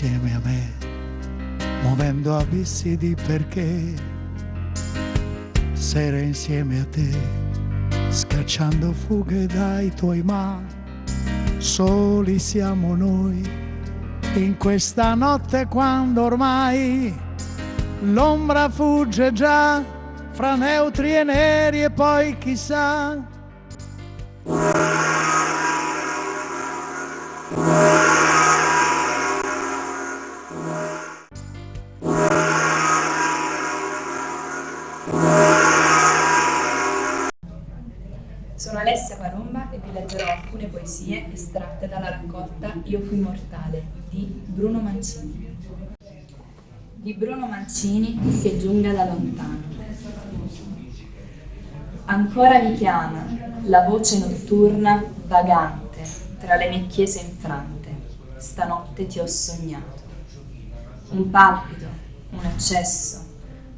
insieme a me, muovendo abissi di perché, sere insieme a te, scacciando fughe dai tuoi ma, soli siamo noi, in questa notte quando ormai l'ombra fugge già fra neutri e neri e poi chissà Io fui mortale di Bruno Mancini. Di Bruno Mancini che giunga da lontano. Ancora mi chiama la voce notturna vagante tra le mie chiese infrante. Stanotte ti ho sognato. Un palpito, un accesso,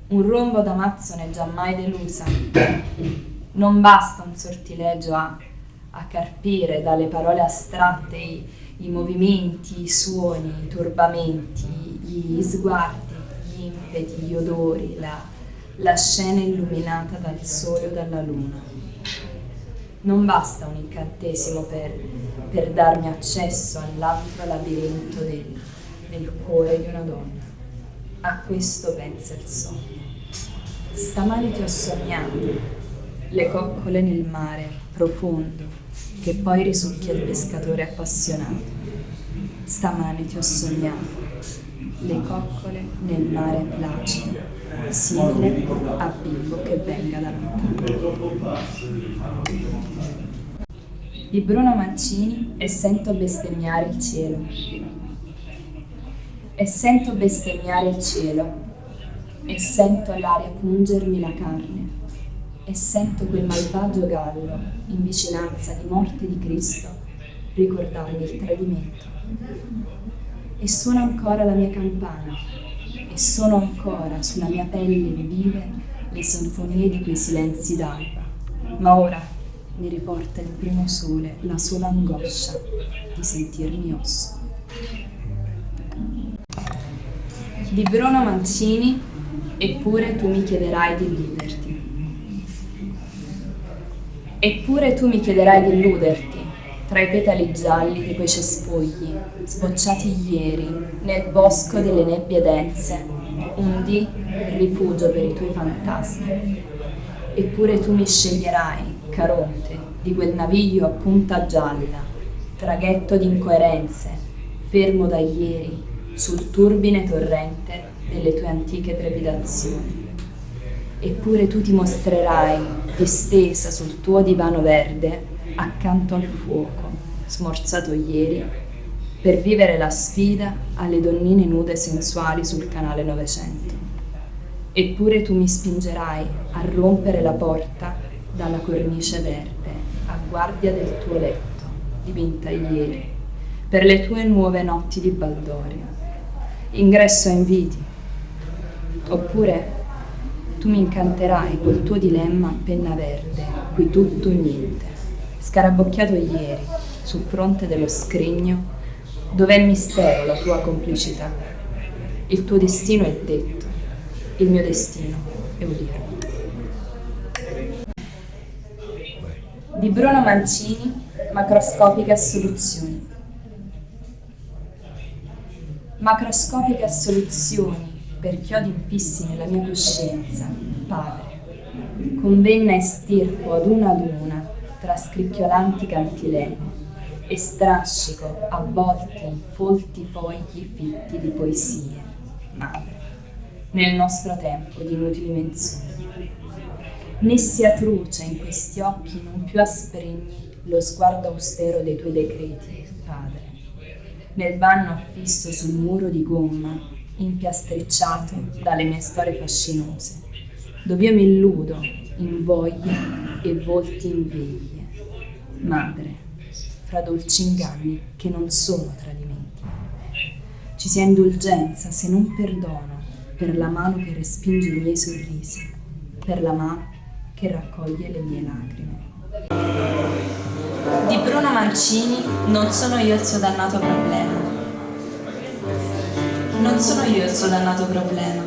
un rombo d'amazzone giammai delusa non basta un sortilegio a, a carpire dalle parole astratte i, i movimenti, i suoni, i turbamenti, gli sguardi, gli impeti, gli odori, la, la scena illuminata dal sole o dalla luna. Non basta un incantesimo per, per darmi accesso all'altro labirinto del, del cuore di una donna. A questo pensa il sogno. Stamani ti ho sognato le coccole nel mare profondo, che poi risucchia il pescatore appassionato. Stamane ti ho sognato, le coccole nel mare placido, simile a bimbo che venga da lontano. Di Bruno Mancini e sento bestemmiare il cielo. E sento bestemmiare il cielo, e sento l'aria pungermi la carne e sento quel malvagio gallo, in vicinanza di morte di Cristo, ricordarmi il tradimento. E suona ancora la mia campana, e sono ancora sulla mia pelle vive le sinfonie di quei silenzi d'alba. Ma ora mi riporta il primo sole la sola angoscia di sentirmi osso. Di Bruno Mancini, eppure tu mi chiederai di illuderti. Eppure tu mi chiederai di illuderti tra i petali gialli di quei cespugli, sbocciati ieri, nel bosco delle nebbie dense, un dì rifugio per i tuoi fantasmi. Eppure tu mi sceglierai, Caronte, di quel naviglio a punta gialla, traghetto di incoerenze, fermo da ieri, sul turbine torrente delle tue antiche trepidazioni eppure tu ti mostrerai distesa sul tuo divano verde accanto al fuoco, smorzato ieri, per vivere la sfida alle donnine nude sensuali sul canale Novecento. Eppure tu mi spingerai a rompere la porta dalla cornice verde, a guardia del tuo letto, dipinta ieri, per le tue nuove notti di baldoria. Ingresso a inviti, oppure tu mi incanterai col tuo dilemma a penna verde, qui tutto o niente, scarabocchiato ieri, sul fronte dello scrigno, dov'è il mistero, la tua complicità. Il tuo destino è detto, il mio destino è udire. Di Bruno Mancini, macroscopiche assoluzioni. Macroscopiche assoluzioni per chiodi infissi nella mia coscienza, Padre, convenna e stirpo ad una ad una tra scricchiolanti cantilene e strascico avvolti in folti fogli fitti di poesie, Madre, nel nostro tempo di inutili menzogne. Né sia truce in questi occhi non più asprigni lo sguardo austero dei tuoi decreti, Padre, nel vanno affisso sul muro di gomma impiastricciato dalle mie storie fascinose, dove io mi illudo in voglie e volti in veglie. Madre, fra dolci inganni che non sono tradimenti. Ci sia indulgenza se non perdono per la mano che respinge i miei sorrisi, per la mano che raccoglie le mie lacrime. Di Bruno Mancini non sono io il suo dannato problema Non sono io il suo dannato problema.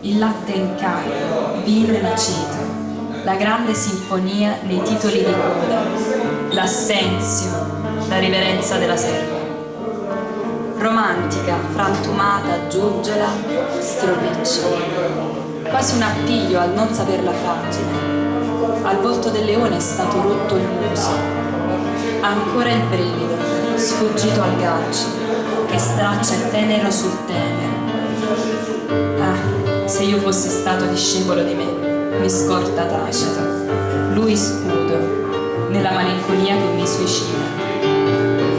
Il latte in carico, vino in aceto, la grande sinfonia nei titoli di coda, l'assenzio, la riverenza della serva. Romantica, frantumata, giugiola, stropiccia. Quasi un appiglio al non saperla fragile. Al volto del leone è stato rotto il muso. Ancora il brivido, sfuggito al gaccio, che straccia tenero sul tenero. Ah, se io fossi stato discepolo di me, mi scorta tacita, lui scudo, nella malinconia che mi suicida.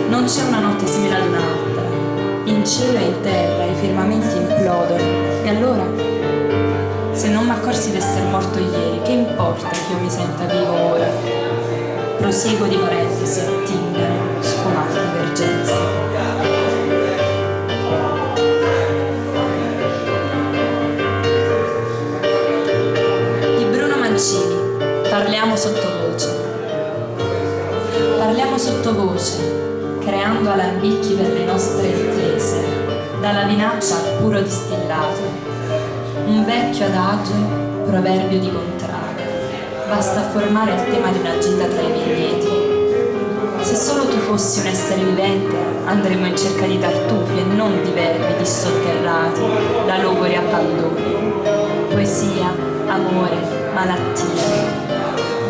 Non c'è una notte simile ad un'altra, in cielo e in terra i firmamenti implodono, e allora? Se non mi accorsi d'essere morto ieri, che importa che io mi senta vivo ora? Proseguo di parentesi, attingano, sfumate divergenze. Sottovoce. Parliamo sottovoce, creando alambicchi per le nostre intese, dalla vinaccia al puro distillato. Un vecchio adagio, proverbio di contrada, basta formare il tema di una gita tra i vigneti. Se solo tu fossi un essere vivente, andremmo in cerca di tartufi e non di verbi dissotterrati da logori abbandoni. Poesia, amore, malattia,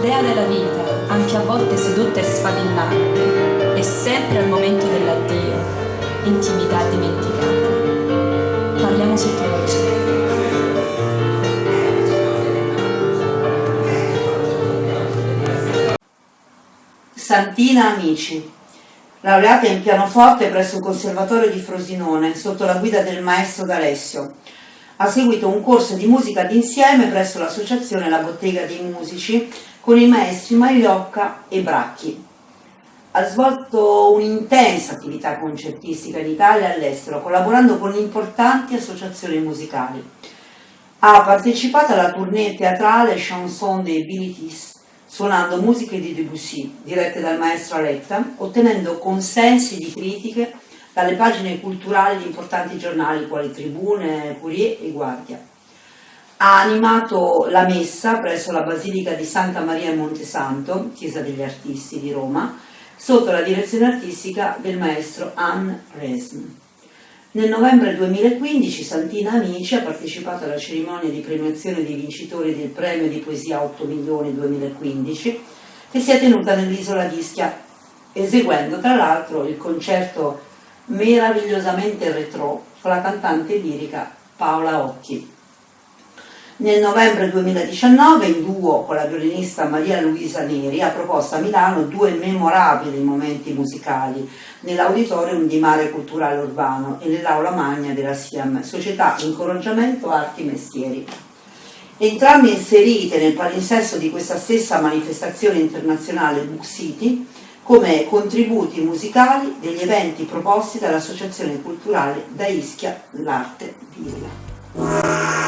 dea della vita, anche a volte sedotta e sfavillante, e sempre al momento dell'addio, intimità dimenticata. Parliamo sottovoce. Santina Amici, laureata in pianoforte presso il Conservatorio di Frosinone sotto la guida del maestro D'Alessio. Ha seguito un corso di musica d'insieme presso l'associazione La Bottega dei Musici con i maestri Magliocca e Bracchi. Ha svolto un'intensa attività concertistica in Italia e all'estero, collaborando con importanti associazioni musicali. Ha partecipato alla tournée teatrale Chanson des Bilitis, suonando musiche di Debussy, dirette dal maestro Aletta, ottenendo consensi di critiche dalle pagine culturali di importanti giornali quali Tribune, Courier e Guardia ha animato la messa presso la Basilica di Santa Maria in Montesanto, Chiesa degli Artisti di Roma, sotto la direzione artistica del maestro Anne Resm. Nel novembre 2015 Santina Amici ha partecipato alla cerimonia di premiazione dei vincitori del premio di poesia 8 milioni 2015 che si è tenuta nell'isola di Ischia, eseguendo tra l'altro il concerto meravigliosamente retro con la cantante lirica Paola Occhi. Nel novembre 2019, in duo con la violinista Maria Luisa Neri, ha proposto a Milano due memorabili momenti musicali nell'auditorium di Mare Culturale Urbano e nell'aula magna della SIAM, Società Incoraggiamento Arti Mestieri. Entrambe inserite nel palinsesto di questa stessa manifestazione internazionale Book City come contributi musicali degli eventi proposti dall'Associazione Culturale da Ischia l'Arte Villa.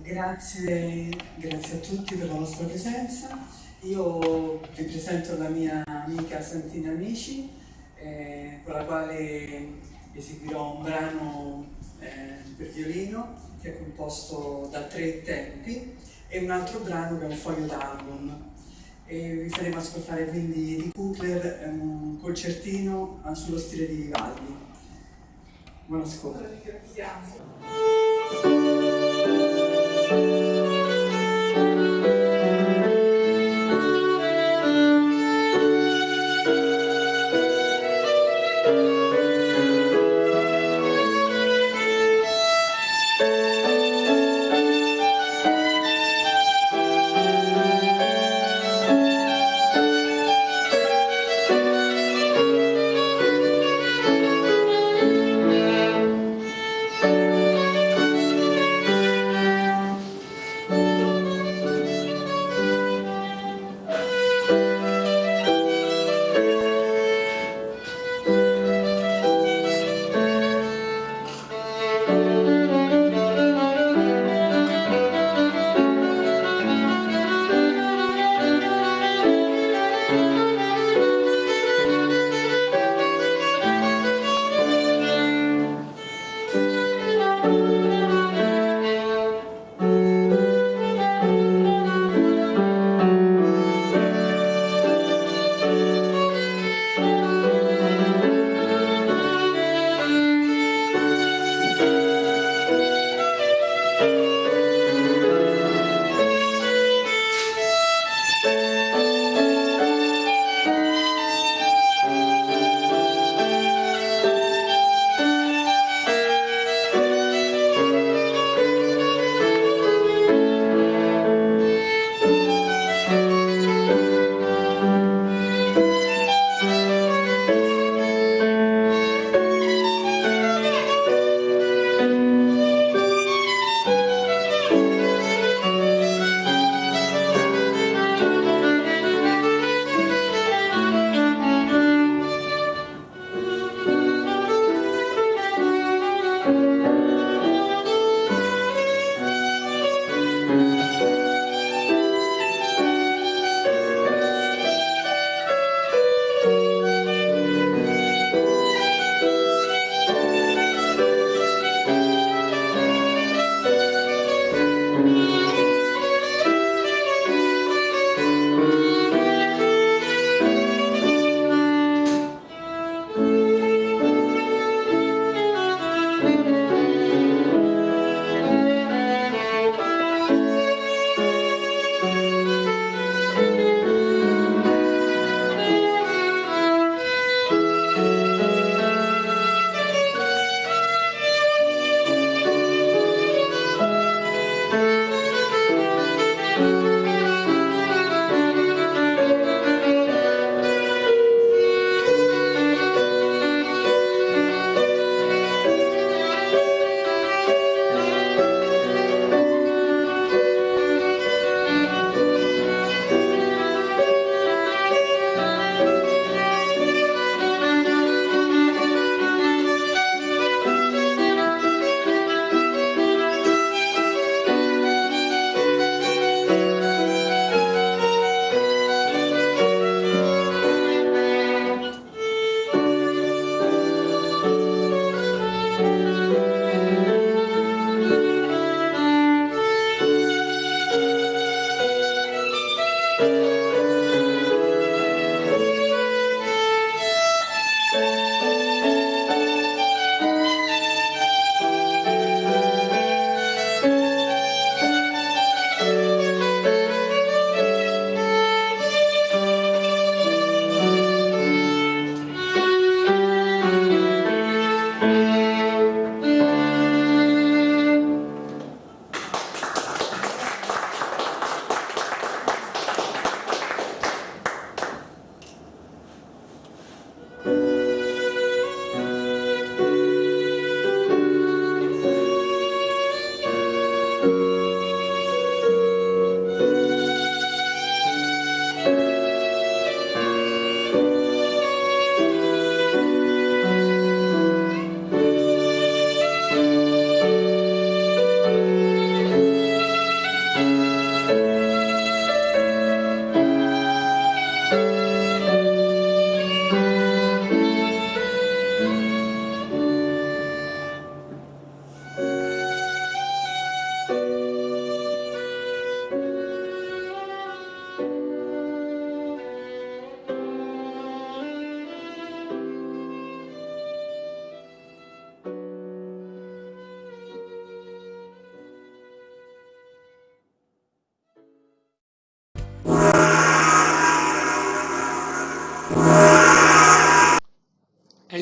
Grazie, grazie, a tutti per la vostra presenza. Io vi presento la mia amica Santina Amici, eh, con la quale eseguirò un brano eh, per violino che è composto da tre tempi e un altro brano che è un foglio d'album. Vi faremo ascoltare quindi di Cooper un concertino sullo stile di Vivaldi. Buon ascolto. Grazie.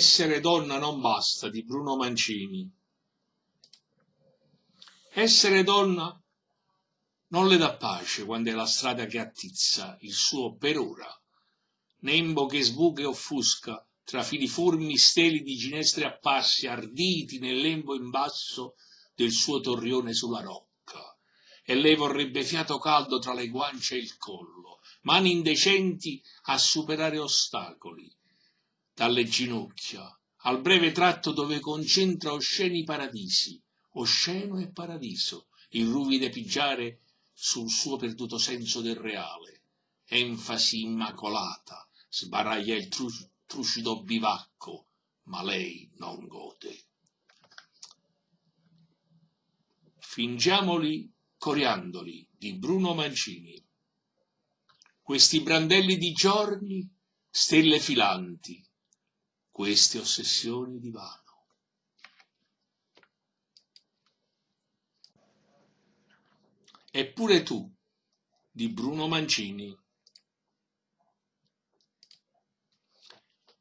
Essere donna non basta di Bruno Mancini. Essere donna non le dà pace quando è la strada che attizza il suo per ora. Nembo che sbuca e offusca tra filiformi steli di ginestre apparsi arditi nel lembo in basso del suo torrione sulla rocca. E lei vorrebbe fiato caldo tra le guance e il collo, mani indecenti a superare ostacoli, dalle ginocchia, al breve tratto dove concentra osceni paradisi, osceno e paradiso, il ruvide pigiare sul suo perduto senso del reale, enfasi immacolata, sbaraglia il tru trucido bivacco, ma lei non gode. Fingiamoli coriandoli di Bruno Mancini. Questi brandelli di giorni, stelle filanti, queste ossessioni di vano. Eppure tu, di Bruno Mancini.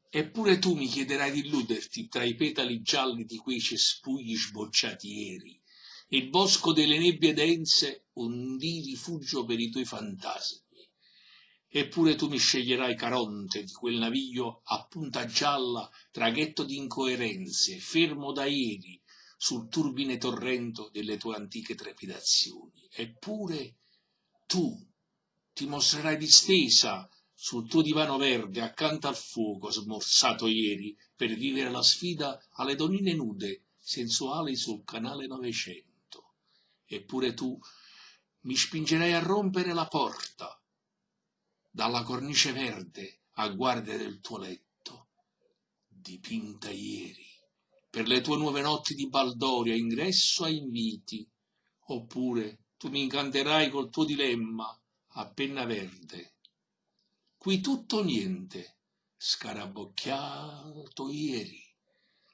Eppure tu mi chiederai di illuderti tra i petali gialli di quei cespugli sbocciati ieri, il bosco delle nebbie dense un di rifugio per i tuoi fantasmi. Eppure tu mi sceglierai Caronte di quel naviglio a punta gialla, traghetto di incoerenze, fermo da ieri, sul turbine torrento delle tue antiche trepidazioni. Eppure tu ti mostrerai distesa sul tuo divano verde accanto al fuoco smorzato ieri per vivere la sfida alle donnine nude, sensuali sul canale Novecento. Eppure tu mi spingerai a rompere la porta dalla cornice verde a guardia del tuo letto, dipinta ieri per le tue nuove notti di baldoria, ingresso a inviti, oppure tu mi incanterai col tuo dilemma a penna verde. Qui tutto niente, scarabocchiato ieri,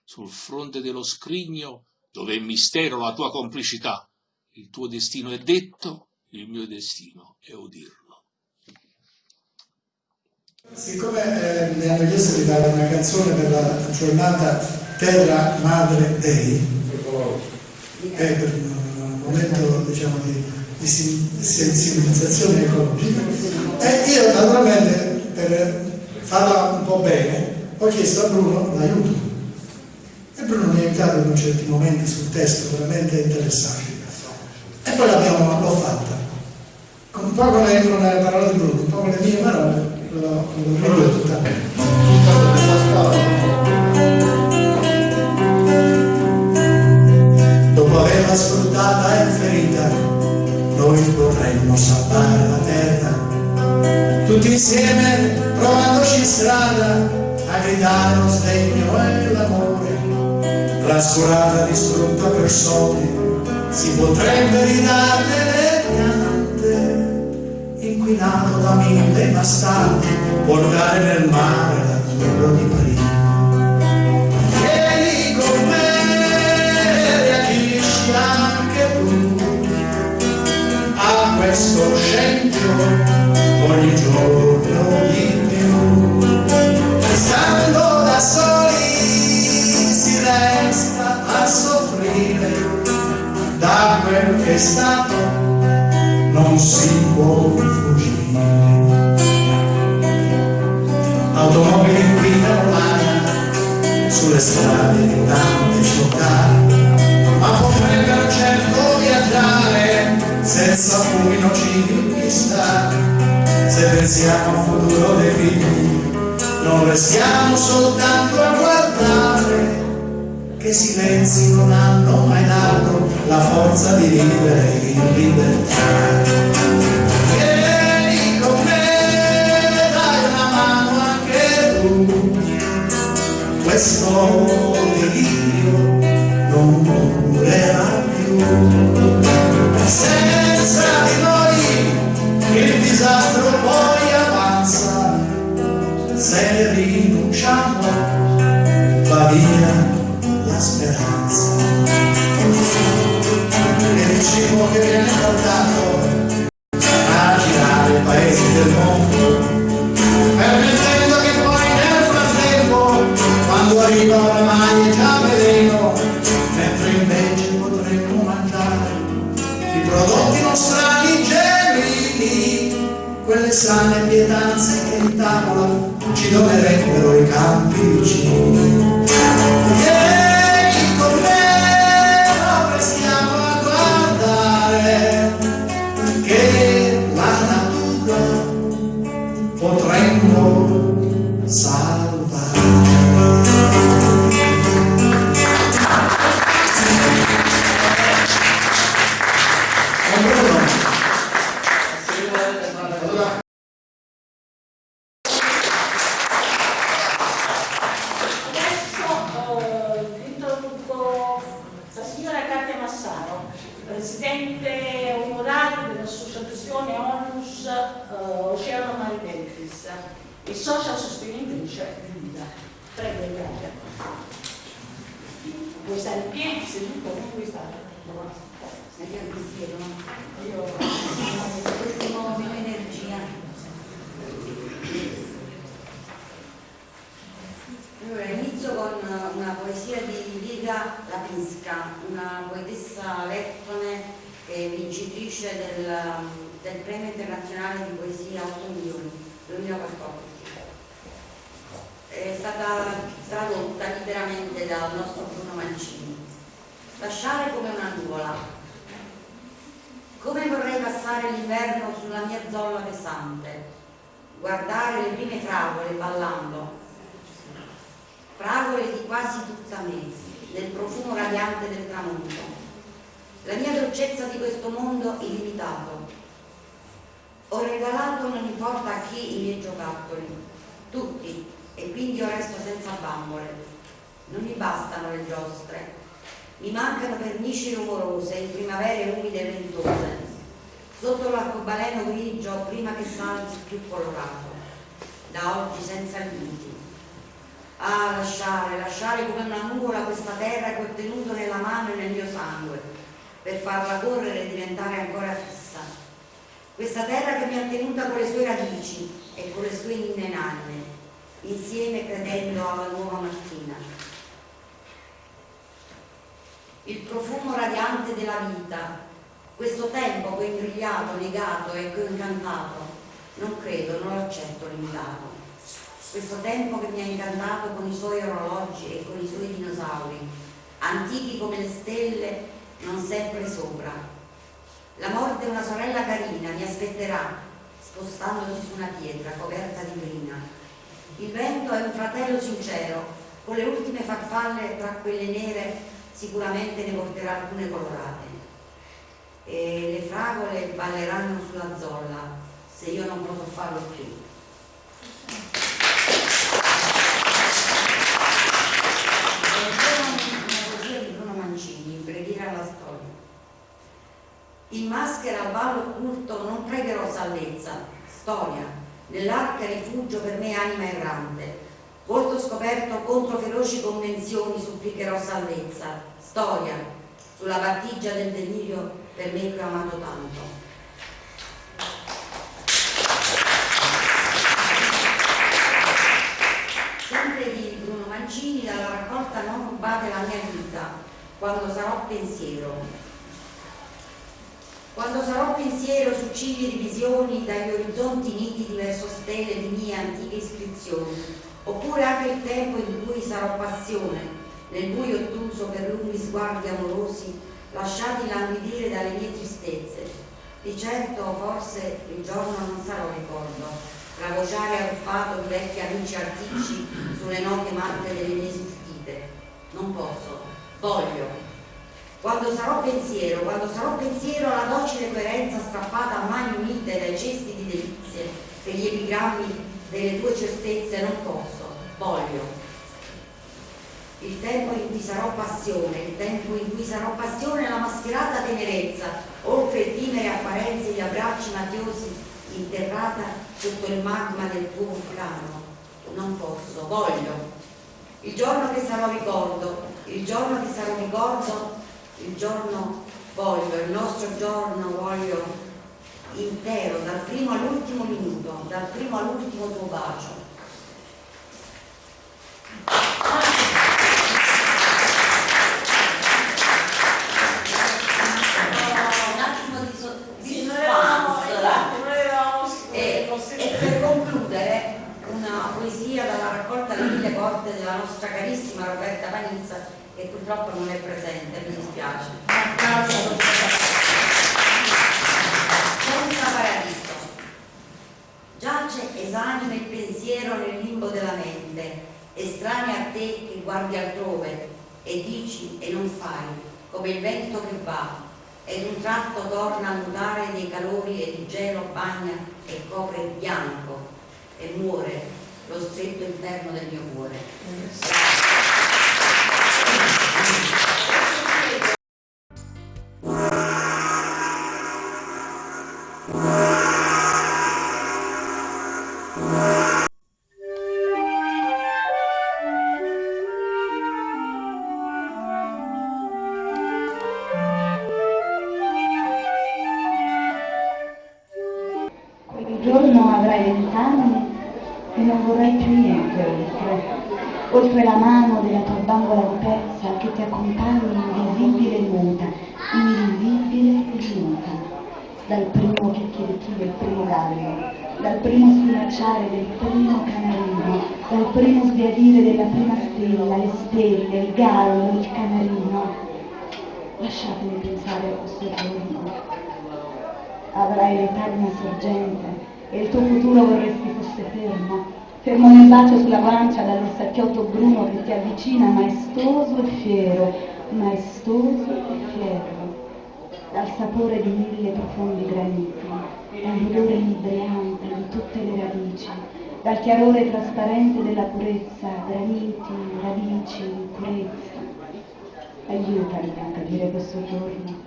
sul fronte dello scrigno dove è mistero la tua complicità. Il tuo destino è detto, il mio destino è udirlo. Siccome eh, mi hanno chiesto di fare una canzone per la giornata Terra Madre Dei, è per un momento diciamo, di, di sensibilizzazione ecologica, e io naturalmente per farla un po' bene ho chiesto a Bruno l'aiuto. E Bruno mi ha aiutato in certi momenti sul testo veramente interessanti. E poi l'abbiamo l'ho fatta. Un po' con le, con le parole di Bruno, un po' con le mie parole, l'ho ridotta. Tutta questa storia. dopo averla sfruttata e ferita, noi potremmo salvare la terra. Tutti insieme, provandoci strada, a gridare lo sdegno e l'amore. Trascurata, distrutta per soldi, si potrebbe ridarne. Inquinato da mille bastardi, portare nel mare l'azzurro di prima. questo scempio ogni giorno di più. Stando da soli si resta a soffrire da quel che è stato, non si può Automobili guidano l'aria sulle strade di tante città, ma potrebbero certo viaggiare senza fumi nocivi chissà se pensiamo al futuro dei figli non restiamo soltanto a guardare che silenzi non hanno mai dato la forza di vivere in libertà questo delirio non durerà più Non mi bastano le giostre, mi mancano pernici rumorose in primavere umide e ventose, sotto l'arcobaleno grigio prima che salzi più colorato, da oggi senza limiti. Ah, lasciare, lasciare come una nuvola questa terra che ho tenuto nella mano e nel mio sangue, per farla correre e diventare ancora fissa. Questa terra che mi ha tenuta con le sue radici e con le sue inne nanne, insieme credendo alla nuova mattina il profumo radiante della vita, questo tempo che ho imbrigliato, negato e che incantato, non credo, non l'accetto limitato. Questo tempo che mi ha incantato con i suoi orologi e con i suoi dinosauri, antichi come le stelle, non sempre sopra. La morte è una sorella carina, mi aspetterà, spostandosi su una pietra coperta di brina. Il vento è un fratello sincero, con le ultime farfalle tra quelle nere sicuramente ne porterà alcune colorate. E le fragole balleranno sulla zolla se io non potrò farlo più. In maschera al ballo occulto non pregherò salvezza, storia, nell'arca rifugio per me anima errante, volto scoperto contro feroci convenzioni supplicherò salvezza, storia, sulla battigia del delirio per me che ho amato tanto. Sempre di Bruno Mancini, dalla raccolta Non rubate la mia vita, quando sarò pensiero. Quando sarò pensiero su cibi di visioni dagli orizzonti nitidi verso stelle di mie antiche iscrizioni, oppure anche il tempo in cui sarò passione, nel buio ottuso per lunghi sguardi amorosi, lasciati languidire dalle mie tristezze. Di certo forse il giorno non sarò ricordo, ravociare arruffato di vecchi amici artici sulle note matte delle mie sfuggite. Non posso, voglio. Quando sarò pensiero, quando sarò pensiero alla docile coerenza strappata a mani unite dai cesti di delizie per gli epigrammi delle tue certezze, non posso, voglio il tempo in cui sarò passione, il tempo in cui sarò passione la mascherata tenerezza, oltre effimere apparenze di abbracci mafiosi, interrata sotto il magma del tuo vulcano. Non posso, voglio. Il giorno che sarò ricordo, il giorno che sarò ricordo, il giorno voglio, il nostro giorno voglio intero, dal primo all'ultimo minuto, dal primo all'ultimo tuo bacio. della nostra carissima Roberta Panizza che purtroppo non è presente, mi dispiace. Estranea a te che guardi altrove e dici e non fai, come il vento che va, ed un tratto torna a mutare dei calori ed il gelo bagna e copre il bianco e muore lo stretto interno del mio cuore. Quel nel bacio sulla guancia dall'orsacchiotto bruno che ti avvicina maestoso e fiero, maestoso e fiero, dal sapore di mille profondi graniti, dall'odore inebriante di tutte le radici, dal chiarore trasparente della purezza, graniti, radici, purezza. Aiutami a capire questo giorno.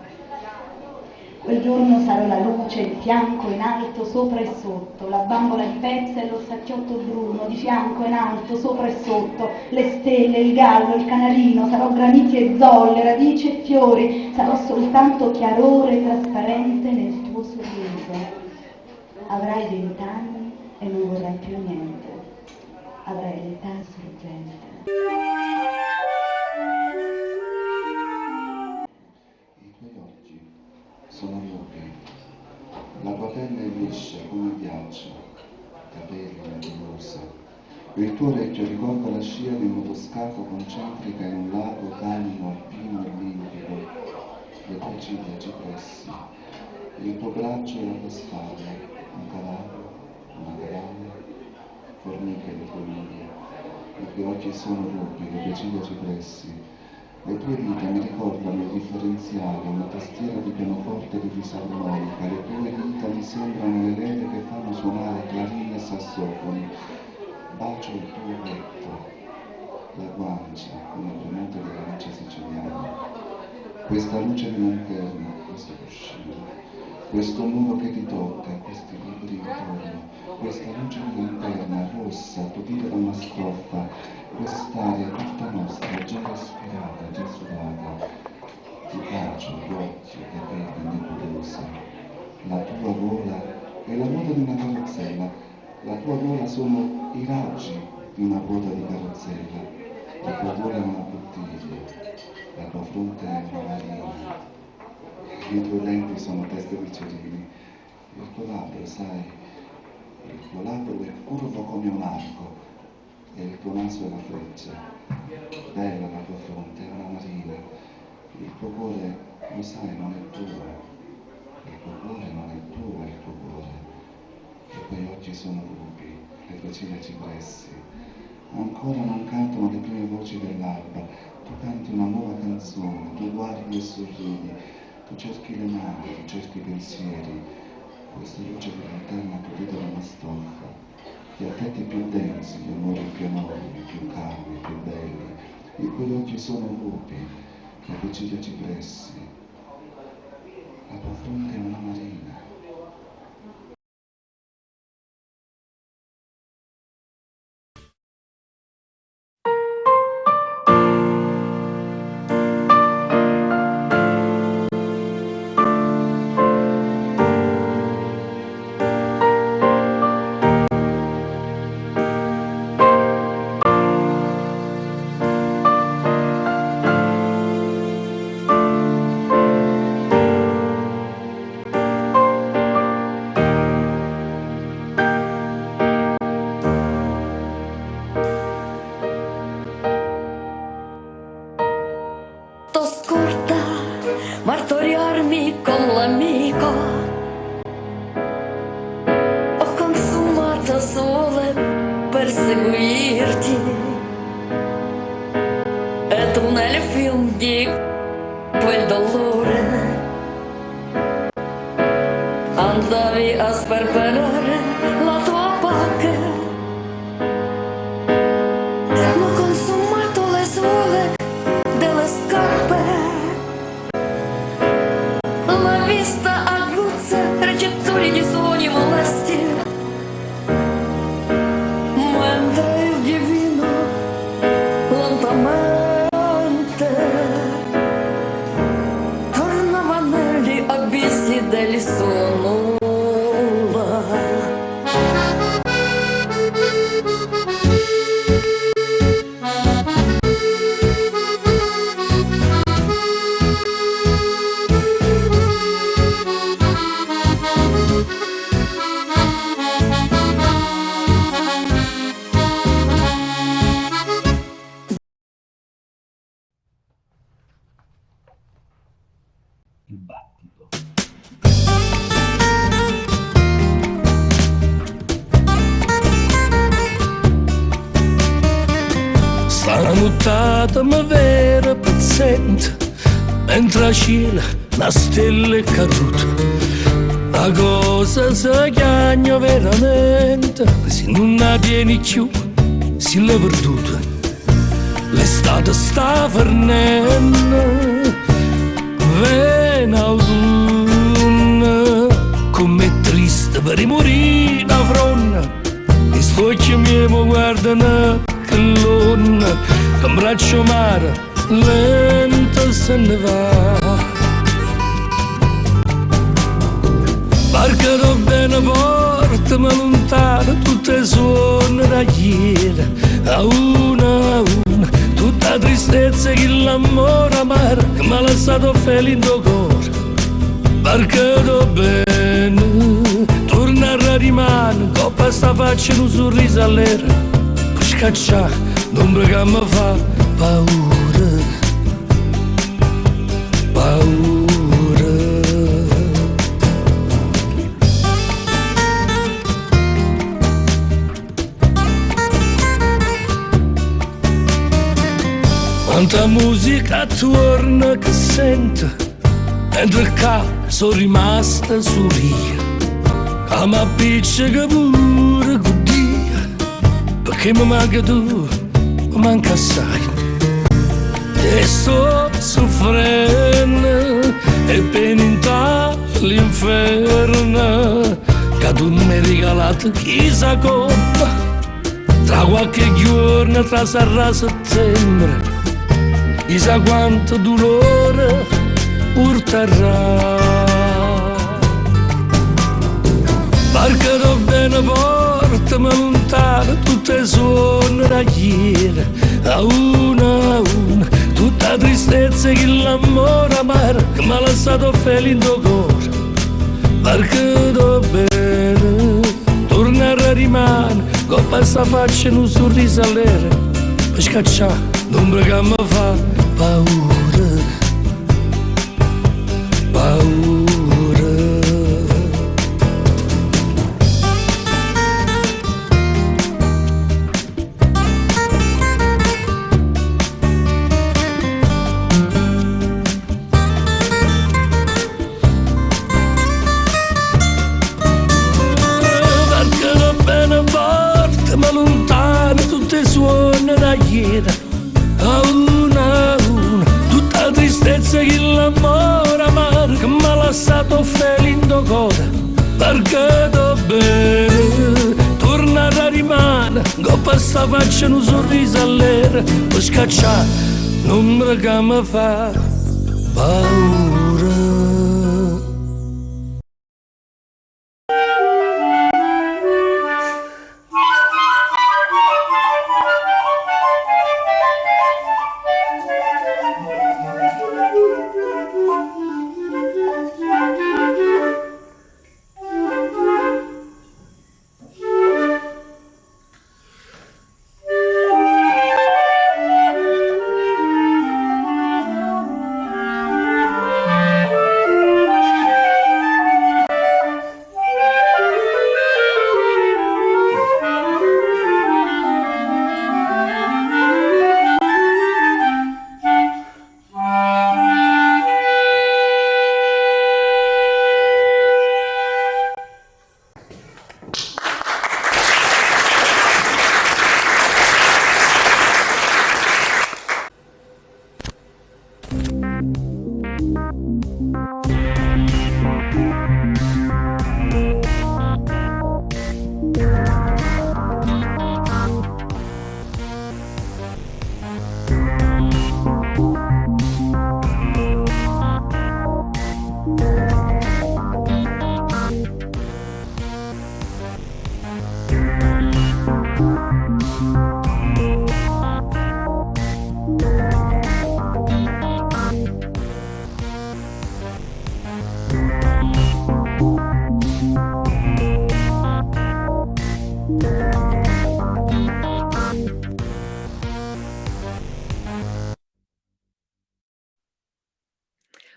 Quel giorno sarò la luce, il fianco in alto, sopra e sotto, la bambola di pezza e lo sacchiotto bruno, di fianco in alto, sopra e sotto, le stelle, il gallo, il canarino, sarò graniti e zolle, radici e fiori, sarò soltanto chiarore trasparente nel tuo sorriso. Avrai vent'anni e non vorrai più niente. Avrai l'età sorgente. La tua pelle è liscia come ghiaccio, capelli nebulosa. Il tuo orecchio ricorda la scia di un motoscafo concentrica in un lago calmo, alpino e limpido, le tue ciglia cipressi, il tuo braccio e la tua spalla, un cavallo, una cavallo, formiche tue unghie, i tuoi occhi sono rubi, le tue ciglia cipressi, le tue dita mi ricordano il differenziale, una tastiera di pianoforte di fisarmonica, le tue dita mi sembrano le leve che fanno suonare clarine e sassofoni. Bacio il tuo petto, la guancia, il monte della luce siciliana. Questa luce di lanterna, questo cuscino, questo muro che ti tocca, questi libri intorno, questa luce di lanterna rossa, tupita da una stoffa, quest'aria tutta nostra, già respirata, già sudata, ti bacio occhi, i capelli nebulosa, la tua gola è la ruota di una carrozzella, la tua gola sono i raggi di una ruota di carrozzella, la tua gola è una bottiglia, la tua fronte è una marina, i tuoi denti sono teste di cerini, il tuo labbro, sai, il tuo labbro è curvo come un arco e il tuo naso è la freccia. Bella la tua fronte, è una marina. Il tuo cuore, lo sai, non è tuo. Il tuo cuore non è tuo, il tuo cuore. I tuoi occhi sono rubi, le tue ciglia cipressi. Ancora non cantano le prime voci dell'alba. Tu canti una nuova canzone, tu guardi e sorridi, tu cerchi le mani, tu cerchi i pensieri. Questa luce di lanterna capita da una stoffa gli affetti più densi, gli amori più enormi, più calmi, più belli, i cui occhi sono rubi, le ciglia cipressi, la tua è una marina. Nottata mi vera paziente mentre a cielo la stella è caduta. La cosa si chiagna veramente, se non la tieni più si l'è perduta. L'estate sta fornendo, viene autunno, come triste per morire la fronna. E sto miei mi guardano che l'onna, che un braccio mare, lento se ne va. Barca bene portami lontano, tutte suona da ieri, a una a una, tutta tristezza che l'amore amaro che mi ha lasciato felice cuore. Barca bene, torna a rimane, coppa sta faccia un sorriso all'era, per scacciare l'ombra che mi fa paura, paura. Quanta musica torna che sento Mentre qua sono rimasta solia Che mi appiccica pure così Perché mi manca tu, manca assai. E sto soffrendo E per l'inferno Che tu mi regalato chissà come. Tra qualche giorno, tra sarà settembre, chissà quanto dolore porterà. Barca do bene portami lontano, tutte suona da ieri, a una a una, tutta tristezza che l'amore amaro che mi ha lasciato felice cuore. Barca do bene, tornare a rimane, coppa sta faccia un sorriso all'era, per scacciare l'ombra che mi fa che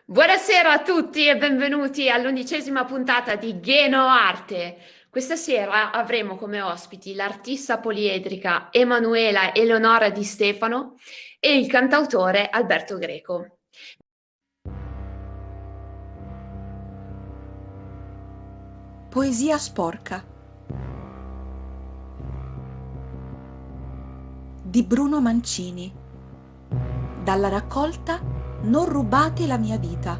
Buonasera a tutti e benvenuti all'undicesima puntata di Geno Arte. Questa sera avremo come ospiti l'artista poliedrica Emanuela Eleonora Di Stefano e il cantautore Alberto Greco. Poesia sporca di Bruno Mancini dalla raccolta Non rubate la mia vita.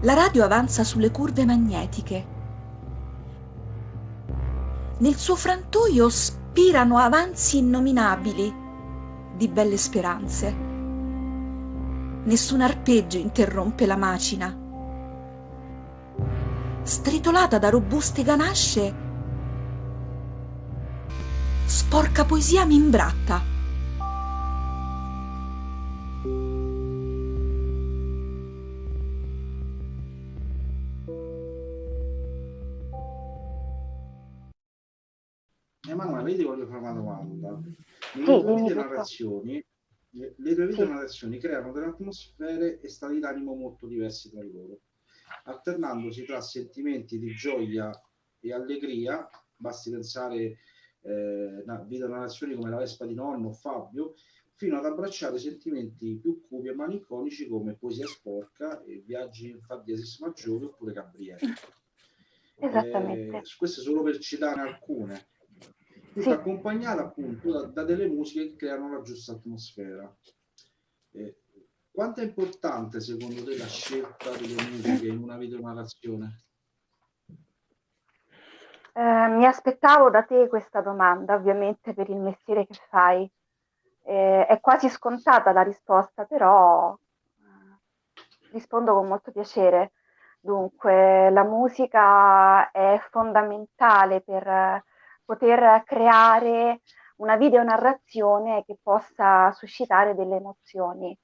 La radio avanza sulle curve magnetiche. Nel suo frantoio spirano avanzi innominabili di belle speranze. Nessun arpeggio interrompe la macina stritolata da robuste ganasce, sporca poesia mi imbratta. Emanuele, io ti voglio fare una domanda. Le Sì, tue video tutto. narrazioni, le Sì. narrazioni creano delle atmosfere e stati d'animo molto diversi tra loro, alternandosi tra sentimenti di gioia e allegria, basti pensare eh, a video narrazioni come La Vespa di nonno o Fabio, fino ad abbracciare sentimenti più cupi e malinconici come Poesia sporca e Viaggi in Fa diesis maggiore oppure Gabriele. Esattamente. Eh, queste solo per citare alcune. Sì. accompagnate appunto da, da delle musiche che creano la giusta atmosfera. Eh, quanto è importante secondo te la scelta delle musiche in una videonarrazione? Eh, mi aspettavo da te questa domanda, ovviamente per il mestiere che fai. Eh, è quasi scontata la risposta, però eh, rispondo con molto piacere. Dunque, la musica è fondamentale per poter creare una videonarrazione che possa suscitare delle emozioni.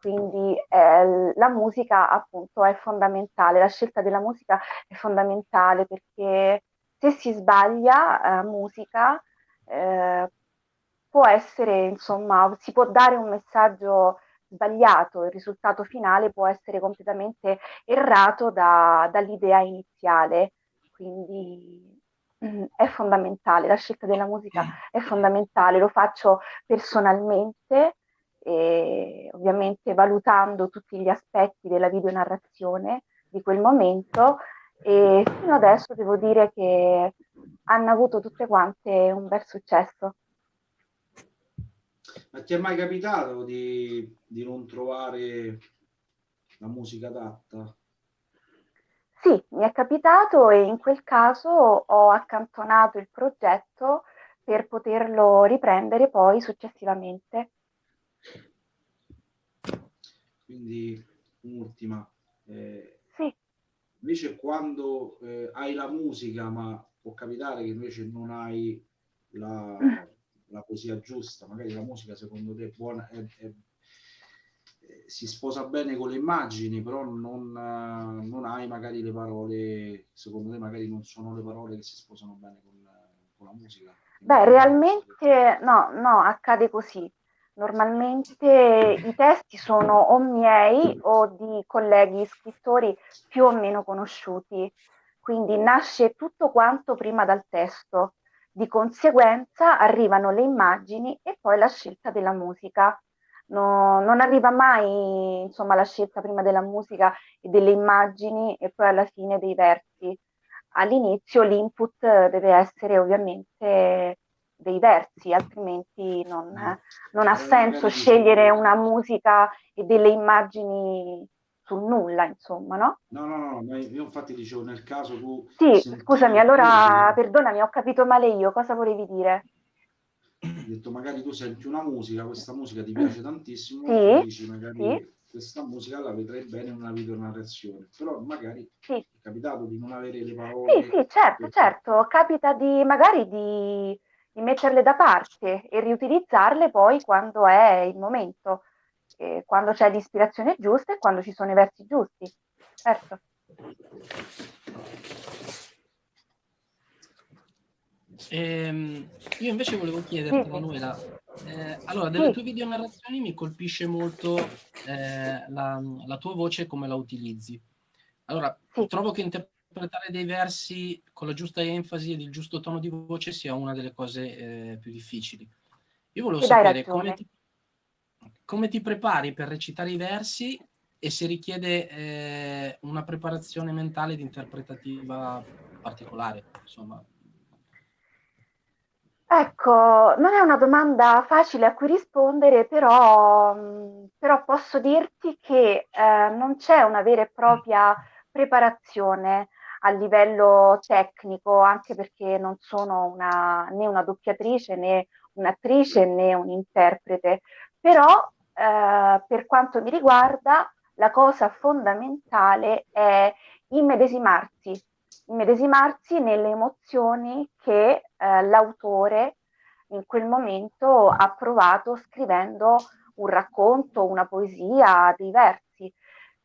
Quindi eh, la musica appunto è fondamentale, la scelta della musica è fondamentale perché se si sbaglia eh, musica eh, può essere, insomma, si può dare un messaggio sbagliato, il risultato finale può essere completamente errato da- dall'idea iniziale. Quindi mm, è fondamentale, la scelta della musica è fondamentale, lo faccio personalmente e ovviamente valutando tutti gli aspetti della videonarrazione di quel momento e fino adesso devo dire che hanno avuto tutte quante un bel successo. Ma ti è mai capitato di, di non trovare la musica adatta? Sì, mi è capitato e in quel caso ho accantonato il progetto per poterlo riprendere poi successivamente. Quindi un'ultima. eh. Invece quando eh, hai la musica, ma può capitare che invece non hai la, la poesia giusta, magari la musica secondo te è buona, è- è- eh, si sposa bene con le immagini, però non, eh, non hai magari le parole, secondo te magari non sono le parole che si sposano bene con, con la musica. Beh, realmente no, no, accade così. Normalmente i testi sono o miei o di colleghi scrittori più o meno conosciuti, quindi nasce tutto quanto prima dal testo. Di conseguenza arrivano le immagini e poi la scelta della musica. No- non arriva mai, insomma, la scelta prima della musica e delle immagini e poi alla fine dei versi all'inizio l'input deve essere ovviamente dei versi, altrimenti non, non ha senso scegliere una musica e delle immagini sul nulla, insomma, no? No, no, no, io infatti dicevo nel caso tu Sì, senti scusami, allora perdonami, ho capito male io, cosa volevi dire? hai detto magari tu senti una musica, questa musica ti piace tantissimo, Sì, dici magari sì. questa musica la vedrei bene in una videonarrazione, però magari Sì. è capitato di non avere le Sì, parole. sì, certo, certo, capita di magari di metterle da parte e riutilizzarle poi quando è il momento, eh, quando c'è l'ispirazione giusta e quando ci sono i versi giusti. Certo. Ehm, io invece volevo chiedere a Manuela, eh, allora delle sì. tue videonarrazioni mi colpisce molto eh, la, la, tua voce e come la utilizzi. Allora, sì. trovo che interpretare dei versi con la giusta enfasi ed il giusto tono di voce sia una delle cose eh, più difficili. Io volevo sapere come ti, come ti prepari per recitare i versi e se richiede eh, una preparazione mentale ed interpretativa particolare, insomma. Ecco, non è una domanda facile a cui rispondere, però, mh, però posso dirti che eh, non c'è una vera e propria preparazione a livello tecnico, anche perché non sono una, né una doppiatrice né un'attrice né un interprete, però eh, per quanto mi riguarda la cosa fondamentale è immedesimarsi, immedesimarsi nelle emozioni che eh, l'autore in quel momento ha provato scrivendo un racconto, una poesia, dei versi.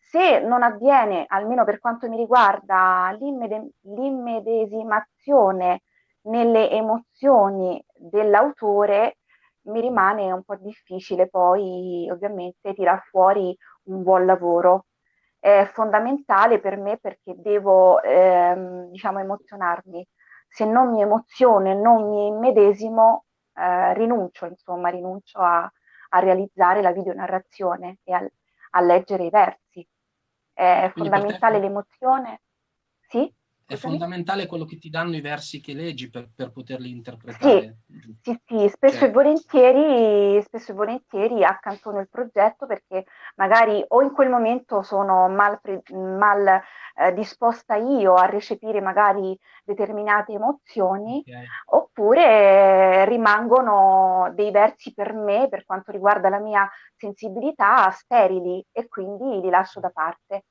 Se non avviene, almeno per quanto mi riguarda, l'immede- l'immedesimazione nelle emozioni dell'autore, mi rimane un po' difficile poi ovviamente tirar fuori un buon lavoro. È fondamentale per me perché devo, ehm, diciamo, emozionarmi. Se non mi emoziono e non mi immedesimo, eh, rinuncio, insomma, rinuncio a, a realizzare la videonarrazione e a, a leggere i versi. È fondamentale l'emozione. Sì? È fondamentale quello che ti danno i versi che leggi per, per poterli interpretare. Sì, sì, spesso Cioè- e volentieri, spesso e volentieri accantono il progetto perché magari o in quel momento sono mal, mal, eh, disposta io a recepire magari determinate emozioni, oppure rimangono dei versi per me, per quanto riguarda la mia sensibilità, sterili e quindi li lascio da parte.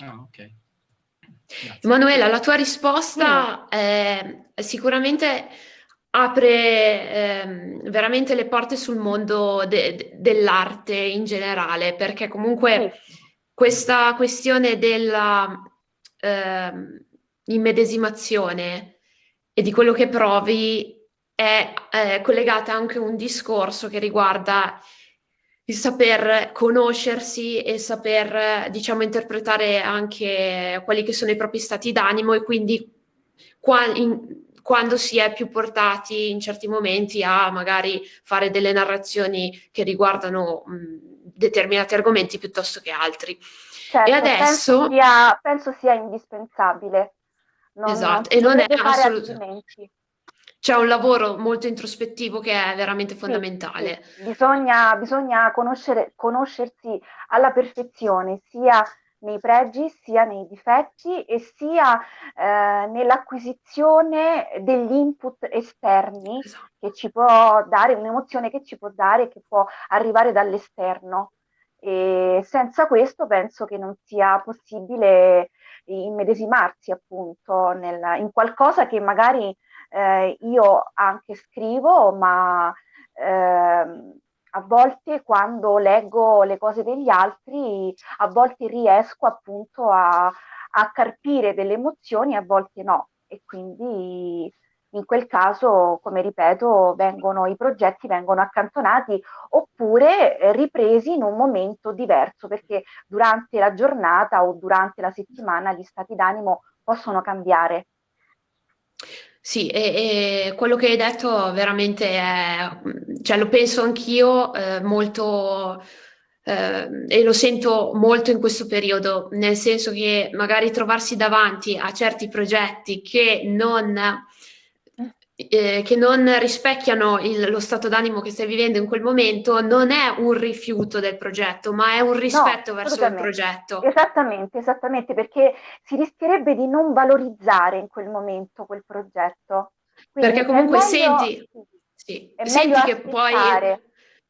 Ah, ok. Emanuela, la tua risposta eh, sicuramente apre ehm, veramente le porte sul mondo de- de- dell'arte in generale, perché comunque questa questione della ehm, immedesimazione e di quello che provi è eh, collegata anche a un discorso che riguarda il saper conoscersi e saper, diciamo, interpretare anche quelli che sono i propri stati d'animo e quindi qua- in- quando si è più portati in certi momenti a magari fare delle narrazioni che riguardano mh, determinati argomenti piuttosto che altri. Certo, e adesso... penso sia, penso sia indispensabile. Non, Esatto, si e non è dovrebbe fare assolut- altrimenti. C'è un lavoro molto introspettivo che è veramente Sì, fondamentale. sì. Bisogna, bisogna conoscere, conoscersi alla perfezione, sia nei pregi, sia nei difetti e sia eh, nell'acquisizione degli input esterni che ci può dare, un'emozione che ci può dare, che può arrivare dall'esterno. E senza questo penso che non sia possibile immedesimarsi appunto nel- in qualcosa che magari eh, io anche scrivo, ma ehm, a volte quando leggo le cose degli altri, a volte riesco appunto a, a carpire delle emozioni, a volte no. E quindi in quel caso, come ripeto, vengono, i progetti vengono accantonati oppure eh, ripresi in un momento diverso, perché durante la giornata o durante la settimana gli stati d'animo possono cambiare. Sì, e, e quello che hai detto veramente è, cioè lo penso anch'io eh, molto eh, e lo sento molto in questo periodo, nel senso che magari trovarsi davanti a certi progetti che non, eh, che non rispecchiano il- lo stato d'animo che stai vivendo in quel momento non è un rifiuto del progetto, ma è un rispetto verso il progetto. Esattamente, esattamente, perché si rischierebbe di non valorizzare in quel momento quel progetto. Quindi Perché comunque meglio- senti, sì, senti che aspettare.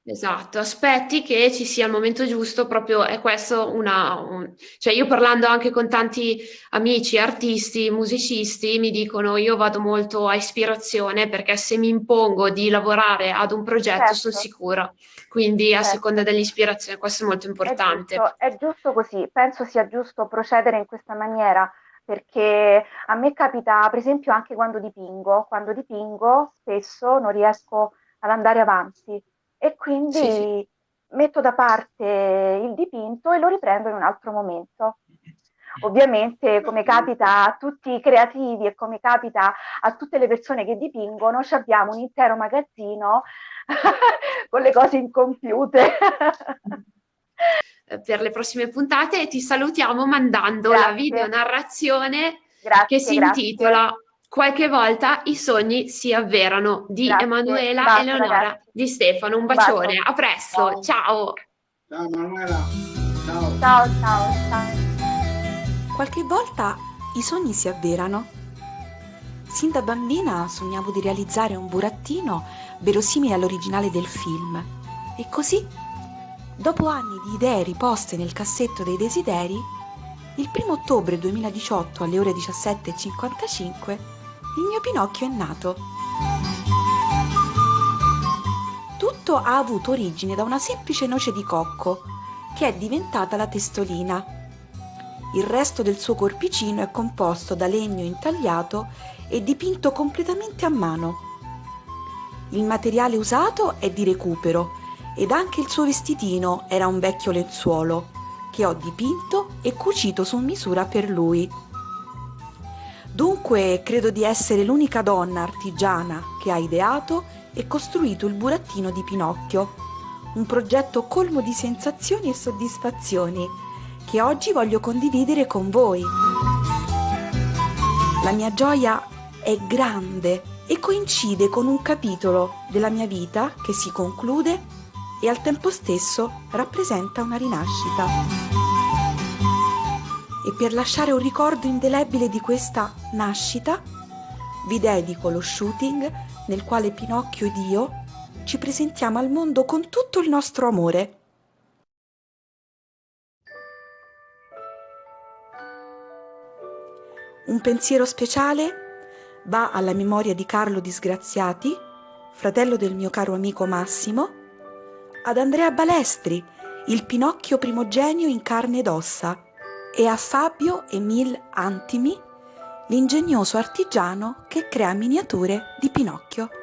Esatto, aspetti che ci sia il momento giusto, proprio è questo una, un- cioè io parlando anche con tanti amici, artisti, musicisti, mi dicono io vado molto a ispirazione perché se mi impongo di lavorare ad un progetto sono Certo. sicura, quindi a Certo. seconda dell'ispirazione, questo è molto importante. È giusto, è giusto così, penso sia giusto procedere in questa maniera perché a me capita, per esempio, anche quando dipingo, quando dipingo spesso non riesco ad andare avanti e quindi sì, sì. metto da parte il dipinto e lo riprendo in un altro momento. Ovviamente, come capita a tutti i creativi e come capita a tutte le persone che dipingono, abbiamo un intero magazzino con le cose incompiute. per le prossime puntate ti salutiamo mandando grazie. la video narrazione grazie, che si grazie. intitola Qualche volta i sogni si avverano di Emanuela Basta, Eleonora ragazzi. di Stefano. Un bacione, Basta. a presto, ciao. Ciao Emanuela. Ciao. ciao, ciao, ciao. Qualche volta i sogni si avverano. Sin da bambina sognavo di realizzare un burattino verosimile all'originale del film. E così, dopo anni di idee riposte nel cassetto dei desideri, il 1 ottobre 2018 alle ore 17.55 il mio Pinocchio è nato. Tutto ha avuto origine da una semplice noce di cocco, che è diventata la testolina il resto del suo corpicino è composto da legno intagliato e dipinto completamente a mano. Il materiale usato è di recupero ed anche il suo vestitino era un vecchio lenzuolo che ho dipinto e cucito su misura per lui. Dunque credo di essere l'unica donna artigiana che ha ideato e costruito il burattino di Pinocchio, un progetto colmo di sensazioni e soddisfazioni che oggi voglio condividere con voi. La mia gioia è grande e coincide con un capitolo della mia vita che si conclude e al tempo stesso rappresenta una rinascita. E per lasciare un ricordo indelebile di questa nascita, vi dedico lo shooting nel quale Pinocchio ed io ci presentiamo al mondo con tutto il nostro amore. Un pensiero speciale va alla memoria di Carlo Disgraziati, fratello del mio caro amico Massimo, ad Andrea Balestri, il Pinocchio primogenio in carne ed ossa, e a Fabio Emil Antimi, l'ingegnoso artigiano che crea miniature di Pinocchio.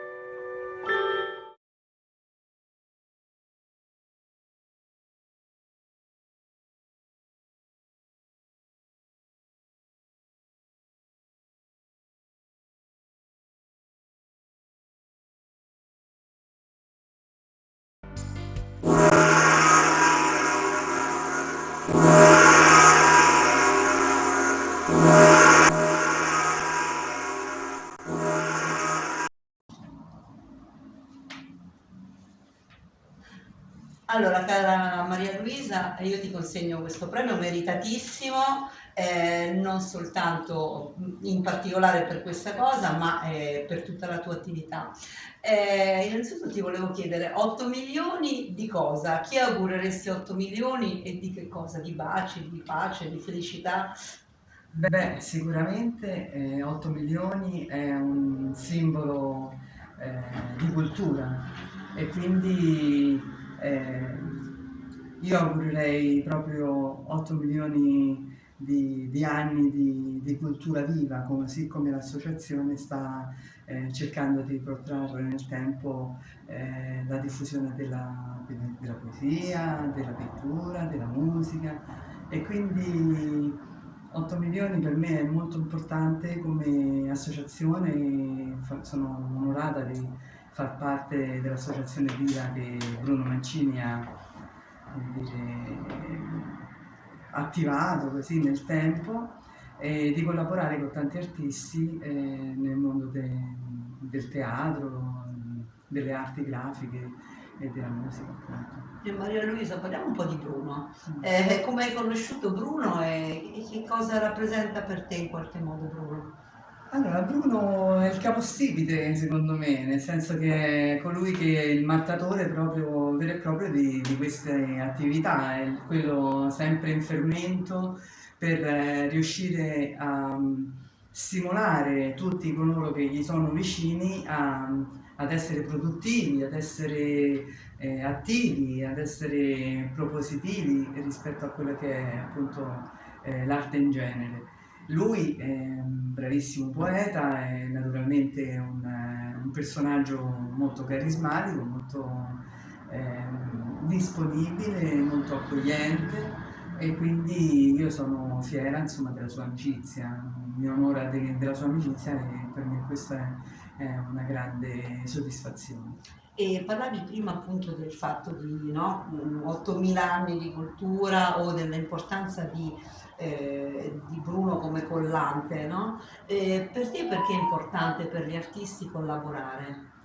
Allora, cara Maria Luisa, io ti consegno questo premio meritatissimo, eh, non soltanto in particolare per questa cosa, ma eh, per tutta la tua attività. Eh, innanzitutto ti volevo chiedere, 8 milioni di cosa? Chi augureresti 8 milioni e di che cosa? Di baci, di pace, di felicità? Beh, sicuramente eh, 8 milioni è un simbolo eh, di cultura e quindi eh, io augurerei proprio 8 milioni di, di anni di, di, cultura viva, così come l'associazione sta eh, cercando di protrarre nel tempo eh, la diffusione della, della, poesia, della pittura, della musica. E quindi 8 milioni per me è molto importante come associazione, sono onorata di far parte dell'associazione Vira che Bruno Mancini ha dire, attivato così nel tempo e di collaborare con tanti artisti eh, nel mondo de, del teatro, delle arti grafiche e della musica. E Maria Luisa, parliamo un po' di Bruno. Eh, come hai conosciuto Bruno e che cosa rappresenta per te in qualche modo Bruno? Allora, Bruno è il capostipite secondo me, nel senso che è colui che è il mattatore proprio, vero e proprio di, di queste attività, è quello sempre in fermento per eh, riuscire a um, stimolare tutti coloro che gli sono vicini a, ad essere produttivi, ad essere eh, attivi, ad essere propositivi rispetto a quello che è appunto eh, l'arte in genere Lui è un bravissimo poeta, è naturalmente un, un personaggio molto carismatico, molto eh, disponibile, molto accogliente e quindi io sono fiera insomma, della sua amicizia, mi onora de, della sua amicizia e per me questa è una grande soddisfazione. E parlavi prima appunto del fatto di no, 8.000 anni di cultura o dell'importanza di, eh, di, Bruno come collante, no? Eh, per te perché è importante per gli artisti collaborare?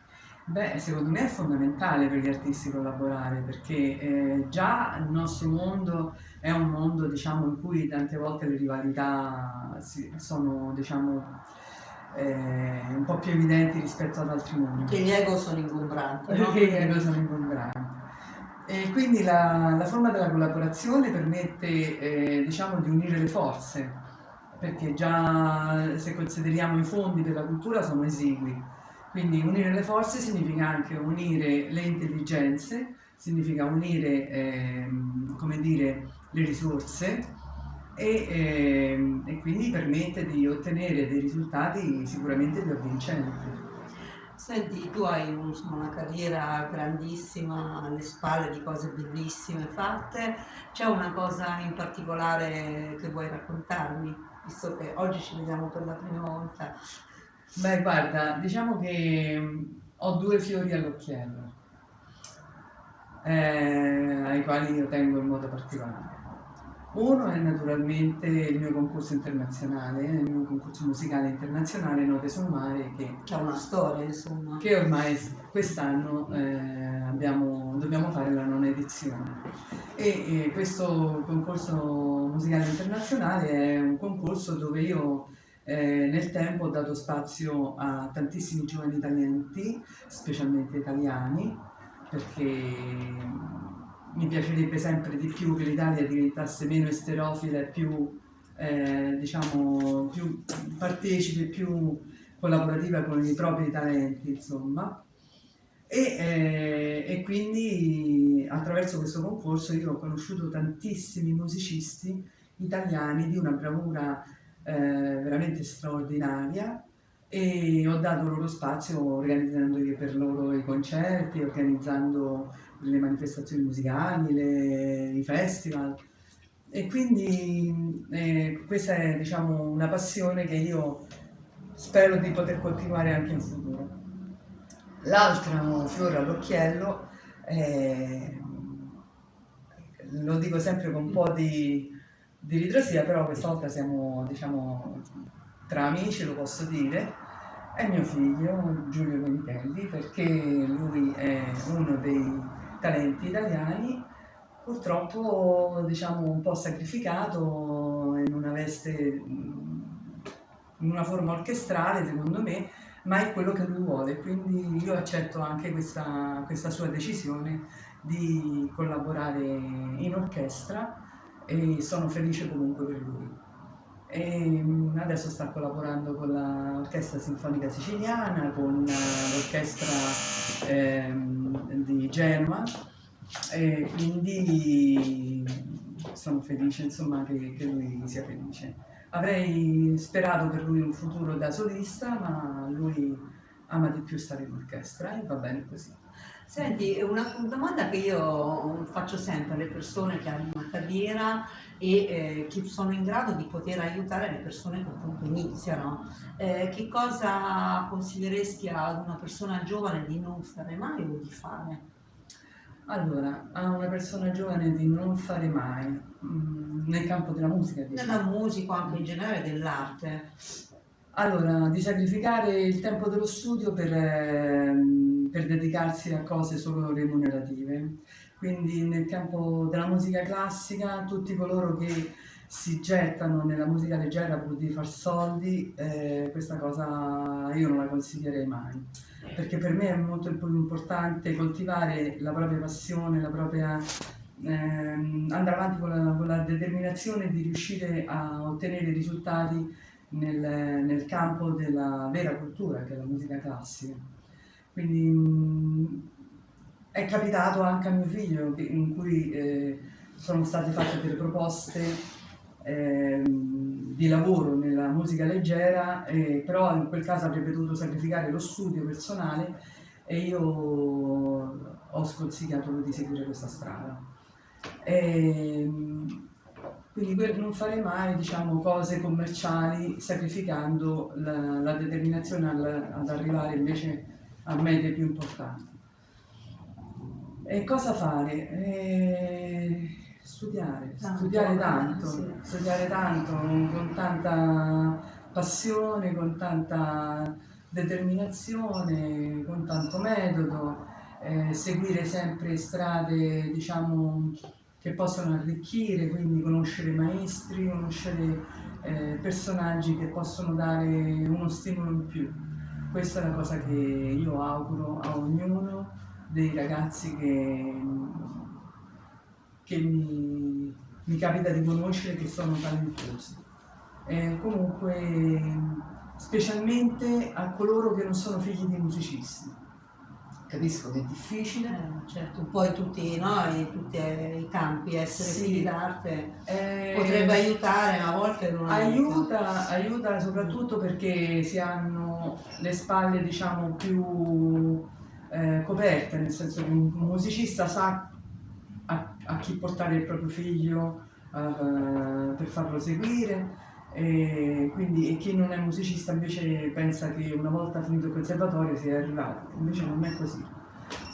Beh, secondo me è fondamentale per gli artisti collaborare perché eh, già il nostro mondo è un mondo diciamo, in cui tante volte le rivalità sono diciamo, eh, un po' più evidenti rispetto ad altri mondi. Che gli ego sono ingombranti. No? Che gli ego sono ingombranti. E quindi la, la forma della collaborazione permette eh, diciamo, di unire le forze, perché già se consideriamo i fondi della cultura sono esigui. Quindi unire le forze significa anche unire le intelligenze, significa unire eh, come dire, le risorse e, eh, e, quindi permette di ottenere dei risultati sicuramente più avvincenti. Senti, tu hai un, una carriera grandissima alle spalle di cose bellissime fatte, c'è una cosa in particolare che vuoi raccontarmi, visto che oggi ci vediamo per la prima volta? Beh, guarda, diciamo che ho due fiori all'occhiello eh, ai quali io tengo in modo particolare. Uno è naturalmente il mio concorso internazionale, il mio concorso musicale internazionale Note sul mare che, ha una storia insomma. Che ormai quest'anno eh, dobbiamo fare la nona edizione. E, e, questo concorso musicale internazionale è un concorso dove io eh, nel tempo ho dato spazio a tantissimi giovani talenti, specialmente italiani, perché mi piacerebbe sempre di più che l'Italia diventasse meno esterofila più, eh, diciamo, più partecipe, più collaborativa con i propri talenti, insomma. E, eh, e, quindi attraverso questo concorso io ho conosciuto tantissimi musicisti italiani di una bravura eh, veramente straordinaria e ho dato loro spazio organizzando per loro i concerti, organizzando le manifestazioni musicali, le, i festival e quindi eh, questa è diciamo, una passione che io spero di poter continuare anche in futuro. L'altro fiore all'occhiello, eh, lo dico sempre con un po' di, di ritrosia, però questa volta siamo diciamo, tra amici, lo posso dire, è mio figlio Giulio Menichelli perché lui è uno dei talenti italiani purtroppo diciamo un po' sacrificato in una veste in una forma orchestrale secondo me ma è quello che lui vuole. Quindi io accetto anche questa, questa sua decisione di collaborare in orchestra e sono felice comunque per lui e mm, adesso sta collaborando con l'Orchestra Sinfonica Siciliana, con l'Orchestra ehm, di Genova e quindi sono felice insomma, che, che lui sia felice. Avrei sperato per lui un futuro da solista, ma lui ama di più stare in orchestra e va bene così. Senti, una domanda che io faccio sempre alle persone che hanno una carriera e eh, che sono in grado di poter aiutare le persone che appunto iniziano. Eh, che cosa consiglieresti ad una persona giovane di non fare mai o di fare? Allora, a una persona giovane di non fare mai, mh, mm, nel campo della musica? Diciamo. Nella musica, anche in generale dell'arte. Allora, di sacrificare il tempo dello studio per... Eh, per dedicarsi a cose solo remunerative. Quindi nel campo della musica classica tutti coloro che si gettano nella musica leggera pur di far soldi, eh, questa cosa io non la consiglierei mai, perché per me è molto importante coltivare la propria passione, la propria, ehm, andare avanti con la, con la, determinazione di riuscire a ottenere risultati nel, nel campo della vera cultura, che è la musica classica. Quindi mh, è capitato anche a mio figlio in cui eh, sono state fatte delle proposte eh, di lavoro nella musica leggera, eh, però in quel caso avrebbe dovuto sacrificare lo studio personale e io ho sconsigliato di seguire questa strada. E, quindi non fare mai diciamo, cose commerciali sacrificando la, la determinazione al, ad arrivare invece a mete più importanti. E cosa fare? E studiare, tanto, studiare tanto, sì. studiare tanto con tanta passione, con tanta determinazione, con tanto metodo, eh, seguire sempre strade diciamo che possono arricchire, quindi conoscere maestri, conoscere eh, personaggi che possono dare uno stimolo in più. Questa è la cosa che io auguro a ognuno dei ragazzi che, che mi, mi capita di conoscere che sono talentuosi. Eh, comunque, specialmente a coloro che non sono figli di musicisti capisco che è difficile. Eh, certo, poi tutti, no, in tutti i campi essere sì. figli d'arte eh, potrebbe aiutare, ma a volte non aiuta. Aiuta soprattutto perché si hanno le spalle diciamo più eh, coperte, nel senso che un musicista sa a, a chi portare il proprio figlio uh, per farlo seguire e quindi e chi non è musicista invece pensa che una volta finito il conservatorio sia arrivato, invece non è così.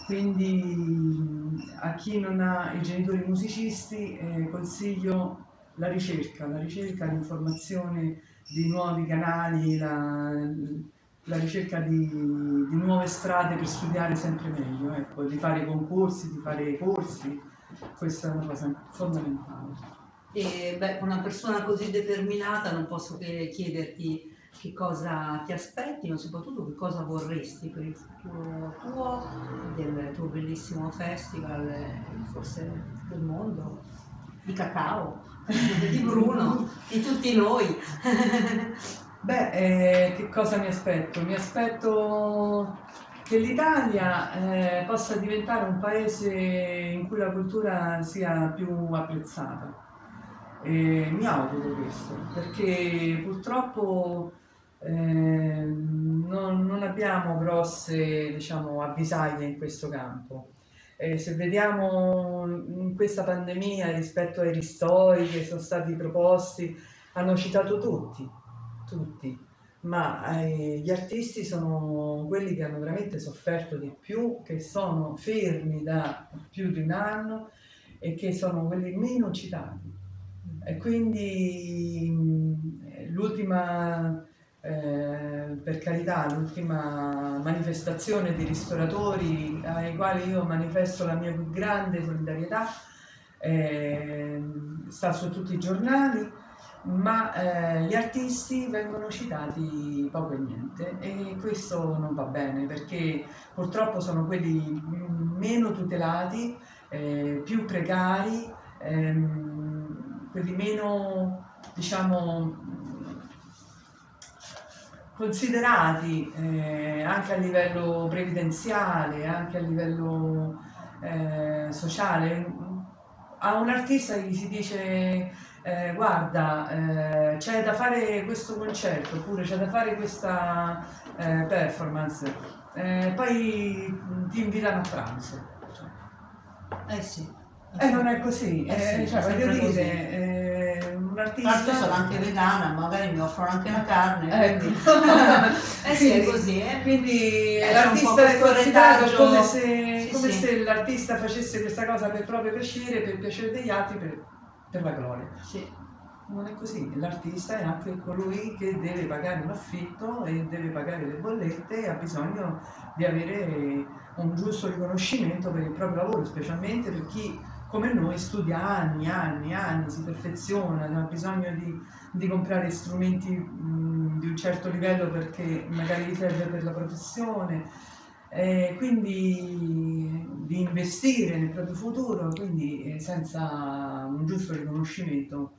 Quindi a chi non ha i genitori musicisti eh, consiglio la ricerca, la ricerca, l'informazione di nuovi canali, la, la ricerca di, di, nuove strade per studiare sempre meglio, ecco, di fare concorsi, di fare corsi, questa è una cosa fondamentale. E beh, una persona così determinata non posso che chiederti che cosa ti aspetti, ma soprattutto che cosa vorresti per il futuro tuo, del tuo bellissimo festival, forse del mondo, di cacao, di Bruno, di tutti noi. Beh, eh, che cosa mi aspetto? Mi aspetto che l'Italia eh, possa diventare un paese in cui la cultura sia più apprezzata e mi auguro questo, perché purtroppo eh, non, non, abbiamo grosse diciamo, avvisaglie in questo campo. Eh, se vediamo in questa pandemia rispetto ai ristori che sono stati proposti, hanno citato tutti, tutti, ma eh, gli artisti sono quelli che hanno veramente sofferto di più, che sono fermi da più di un anno e che sono quelli meno citati. E quindi l'ultima, eh, per carità, l'ultima manifestazione di ristoratori ai quali io manifesto la mia più grande solidarietà eh, sta su tutti i giornali, ma eh, gli artisti vengono citati poco e niente e questo non va bene perché purtroppo sono quelli meno tutelati, eh, più precari, ehm, quelli meno, diciamo, considerati eh, anche a livello previdenziale, anche a livello eh, sociale. A un artista gli si dice eh, guarda eh, c'è da fare questo concerto oppure c'è da fare questa eh, performance, eh, poi ti invitano a pranzo. Eh sì. Eh, non è così, eh, eh, cioè, voglio dire, eh, un artista... Tanto sono anche vegana, magari mi offrono anche la carne, ecco. eh sì, è così. Quindi l'artista è considerato come se, sì, come sì. se l'artista facesse questa cosa per proprio piacere, per piacere degli altri, per, per la gloria. Sì. Non è così, l'artista è anche colui che deve pagare un affitto e deve pagare le bollette e ha bisogno di avere un giusto riconoscimento per il proprio lavoro, specialmente per chi come noi studia anni, anni, anni, si perfeziona, ha bisogno di, di comprare strumenti mh, di un certo livello perché magari gli serve per la professione, eh, quindi di investire nel proprio futuro, quindi eh, senza un giusto riconoscimento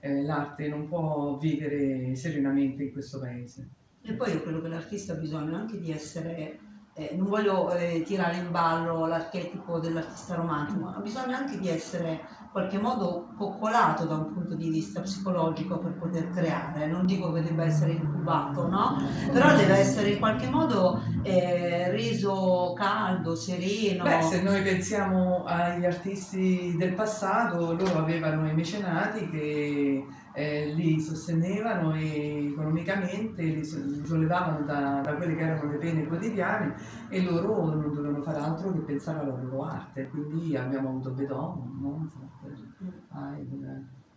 eh, l'arte non può vivere serenamente in questo paese. E poi io credo che l'artista ha bisogno anche di essere eh, non voglio eh, tirare in ballo l'archetipo dell'artista romantico, ma bisogna anche di essere in qualche modo coccolato da un punto di vista psicologico per poter creare, non dico che debba essere incubato, no? Però deve essere in qualche modo eh, reso caldo, sereno. Beh, se noi pensiamo agli artisti del passato, loro avevano i mecenati che eh, li sostenevano e economicamente li sollevavano da, da, quelle che erano le pene quotidiane e loro non dovevano fare altro che pensare alla loro arte. Quindi abbiamo avuto Bedon, Mozart,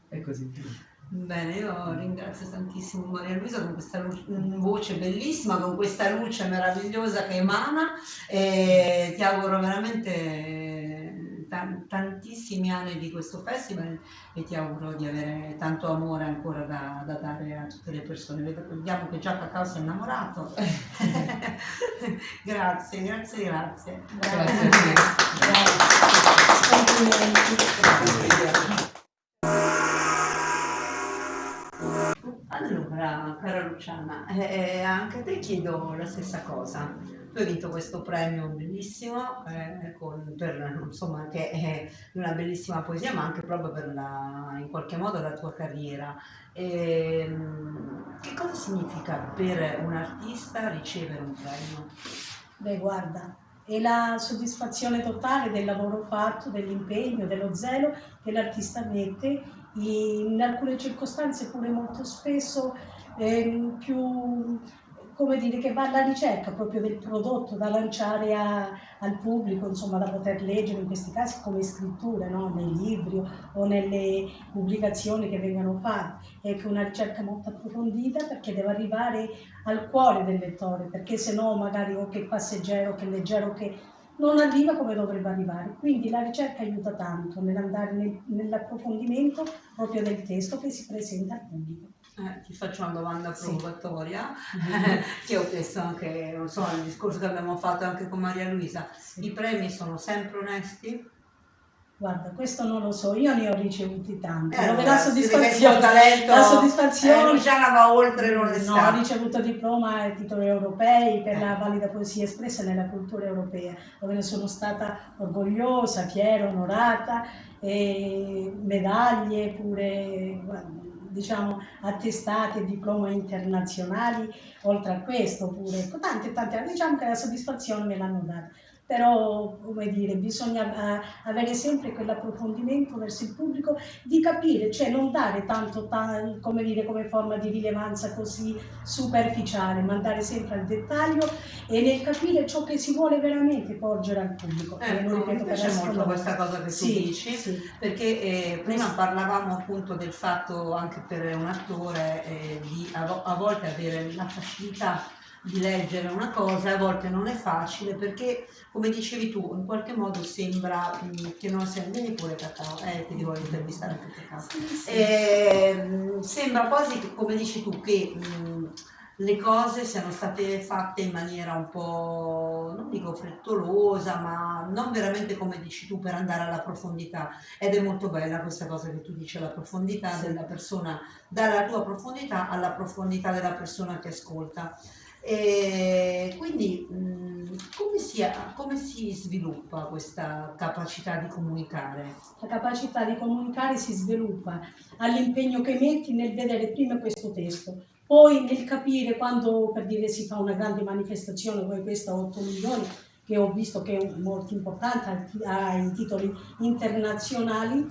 e così via. Bene, io ringrazio tantissimo Maria Luisa con questa voce bellissima, con questa luce meravigliosa che emana e ti auguro veramente tantissimi anni di questo festival e ti auguro di avere tanto amore ancora da, da dare a tutte le persone. Vediamo che già Cacao si è innamorato. grazie, grazie, grazie. Grazie. grazie. Allora, cara Luciana, eh, anche a te chiedo la stessa cosa tu hai vinto questo premio bellissimo, eh, con, per, insomma, che è una bellissima poesia, ma anche proprio per la, in qualche modo la tua carriera. E, ehm, che cosa significa per un artista ricevere un premio? Beh, guarda, è la soddisfazione totale del lavoro fatto, dell'impegno, dello zelo che l'artista mette, in alcune circostanze pure molto spesso eh, più come dire, che va alla ricerca proprio del prodotto da lanciare a, al pubblico, insomma da poter leggere in questi casi come scritture, no? nei libri o nelle pubblicazioni che vengono fatte. È una ricerca molto approfondita perché deve arrivare al cuore del lettore, perché se no magari o che passeggero, che leggero, che non arriva come dovrebbe arrivare. Quindi la ricerca aiuta tanto nell'andare nel, nell'approfondimento proprio del testo che si presenta al pubblico. Eh, ti faccio una domanda provocatoria, sì. che ho chiesto anche, non so, nel discorso che abbiamo fatto anche con Maria Luisa. Sì. I premi sono sempre onesti? Guarda, questo non lo so, io ne ho ricevuti tanti. Eh, la soddisfazione, talento, la soddisfazione eh, Luciana va oltre l'onestà. No, ho ricevuto diploma e titoli europei per la valida poesia espressa nella cultura europea, dove ne sono stata orgogliosa, fiera, onorata, e medaglie pure, diciamo, attestati e diploma internazionali, oltre a questo pure, tante tante, diciamo che la soddisfazione me l'hanno data però come dire, bisogna uh, avere sempre quell'approfondimento verso il pubblico di capire, cioè non dare tanto, ta come dire, come forma di rilevanza così superficiale, ma andare sempre al dettaglio e nel capire ciò che si vuole veramente porgere al pubblico. Ecco, mi piace molto questa cosa che sì, tu dici, sì. perché eh, prima parlavamo appunto del fatto anche per un attore eh, di a, a volte avere la facilità di leggere una cosa e a volte non è facile perché come dicevi tu in qualche modo sembra mh, che non sia vieni pure cacao eh ti devo intervistare anche cacao sì, sì. Eh, sembra quasi che, come dici tu che mh, le cose siano state fatte in maniera un po' non dico frettolosa ma non veramente come dici tu per andare alla profondità ed è molto bella questa cosa che tu dici la profondità sì. della persona dalla tua profondità alla profondità della persona che ascolta e quindi come, si, come si sviluppa questa capacità di comunicare? La capacità di comunicare si sviluppa all'impegno che metti nel vedere prima questo testo, poi nel capire quando per dire si fa una grande manifestazione come questa 8 milioni che ho visto che è molto importante ha i titoli internazionali